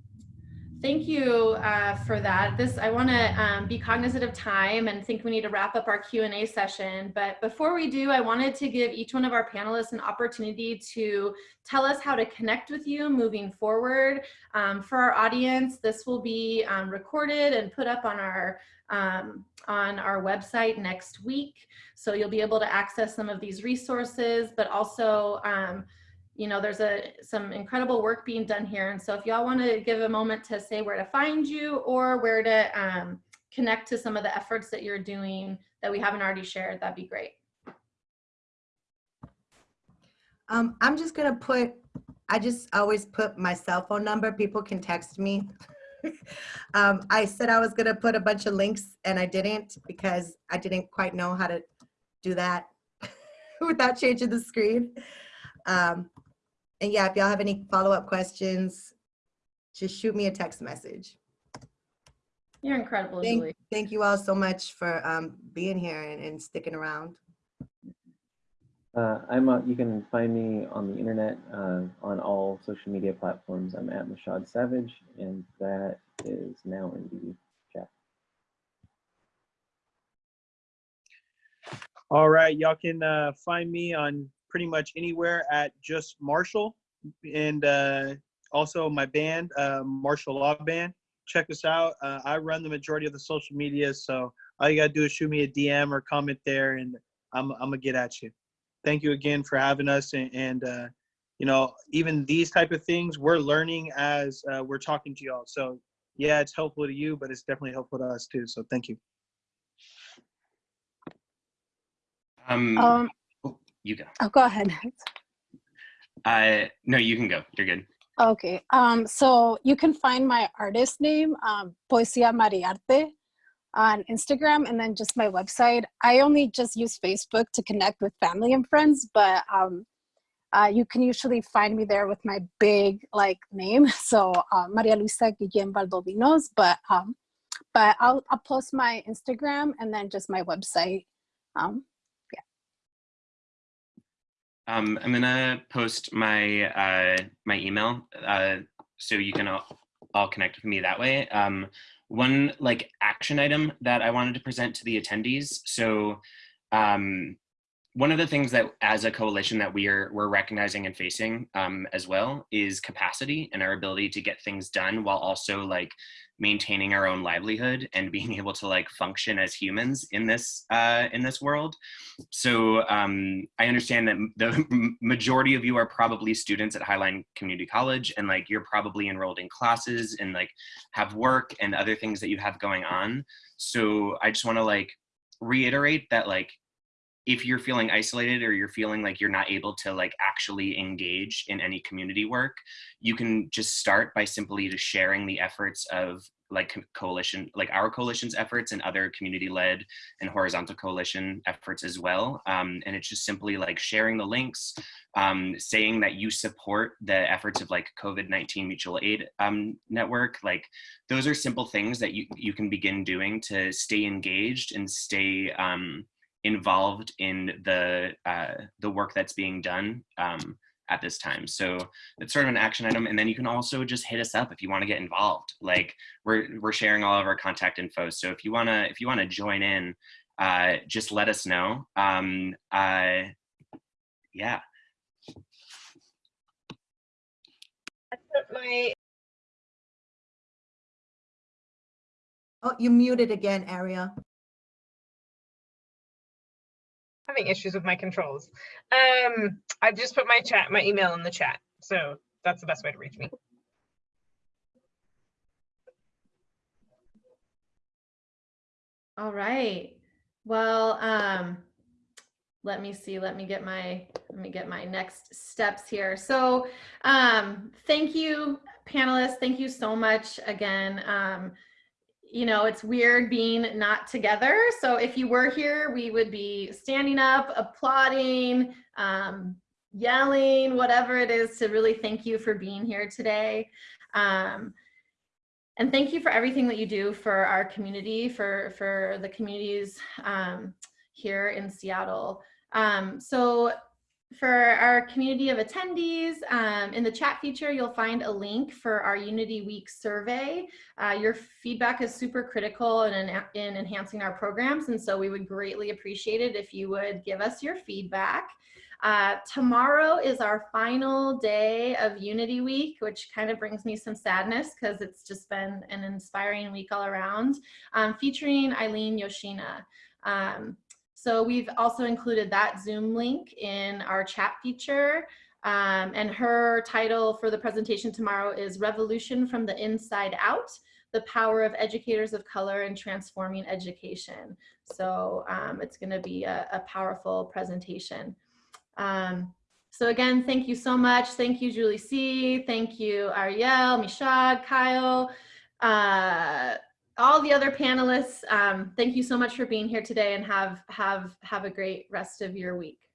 thank you uh, for that. This I want to um, be cognizant of time and think we need to wrap up our Q&A session. But before we do, I wanted to give each one of our panelists an opportunity to tell us how to connect with you moving forward. Um, for our audience, this will be um, recorded and put up on our um, on our website next week. So you'll be able to access some of these resources, but also, um, you know, there's a some incredible work being done here. And so if y'all want to give a moment to say where to find you or where to um, connect to some of the efforts that you're doing that we haven't already shared, that'd be great. Um, I'm just gonna put, I just always put my cell phone number. People can text me. um, I said I was gonna put a bunch of links and I didn't because I didn't quite know how to do that. without changing the screen. Um, and yeah, if y'all have any follow-up questions, just shoot me a text message. You're incredible, Thank, Julie. thank you all so much for um, being here and, and sticking around. Uh, I'm uh, you can find me on the internet uh, on all social media platforms. I'm at Mashad Savage, and that is now in the chat. All right, y'all can uh, find me on pretty much anywhere at just Marshall, and uh, also my band, uh, Marshall Law Band. Check us out. Uh, I run the majority of the social media, so all you gotta do is shoot me a DM or comment there, and I'm I'm gonna get at you. Thank you again for having us, and, and uh, you know even these type of things we're learning as uh, we're talking to y'all. So yeah, it's helpful to you, but it's definitely helpful to us too. So thank you. Um, Um, you go. oh, go ahead. Uh, no, you can go. You're good. Okay, um, so you can find my artist name, um, Poesia Mariarte, on Instagram, and then just my website. I only just use Facebook to connect with family and friends, but um, uh, you can usually find me there with my big like name, so uh, Maria Luisa Guillén Valdovinos. But um, but I'll I'll post my Instagram and then just my website. Um, Um, I'm gonna post my uh, my email uh, so you can all, all connect with me that way. Um, one like action item that I wanted to present to the attendees. So um, one of the things that as a coalition that we are we're recognizing and facing um, as well is capacity and our ability to get things done while also like maintaining our own livelihood and being able to like function as humans in this uh, in this world. So um, I understand that the majority of you are probably students at Highline Community College and like you're probably enrolled in classes and like have work and other things that you have going on. So I just want to like reiterate that like if you're feeling isolated or you're feeling like you're not able to like actually engage in any community work, you can just start by simply just sharing the efforts of like coalition, like our coalition's efforts and other community-led and horizontal coalition efforts as well. Um, and it's just simply like sharing the links, um, saying that you support the efforts of like COVID-19 mutual aid um, network. Like those are simple things that you, you can begin doing to stay engaged and stay um, involved in the uh, the work that's being done um, at this time. So it's sort of an action item. And then you can also just hit us up if you want to get involved. Like we're we're sharing all of our contact info. So if you wanna if you wanna join in, uh, just let us know. Um, uh, yeah. My Oh, you muted again, Aria. Having issues with my controls. Um, I've just put my chat, my email in the chat. So that's the best way to reach me. All right. Well, um, let me see. Let me get my let me get my next steps here. So, um, thank you, panelists. Thank you so much again. Um, you know, it's weird being not together. So if you were here, we would be standing up, applauding, um, yelling, whatever it is to really thank you for being here today. Um, and thank you for everything that you do for our community, for, for the communities um, here in Seattle. Um, so for our community of attendees, um, in the chat feature, you'll find a link for our Unity Week survey. Uh, your feedback is super critical in, in enhancing our programs, and so we would greatly appreciate it if you would give us your feedback. Uh, tomorrow is our final day of Unity Week, which kind of brings me some sadness because it's just been an inspiring week all around, um, featuring Eileen Yoshina. Um, so we've also included that Zoom link in our chat feature. Um, and her title for the presentation tomorrow is Revolution from the Inside Out, the power of educators of color in transforming education. So um, it's gonna be a, a powerful presentation. Um, so again, thank you so much. Thank you, Julie C. Thank you, Ariel, Mishad, Kyle. Uh, all the other panelists, um, thank you so much for being here today and have, have, have a great rest of your week.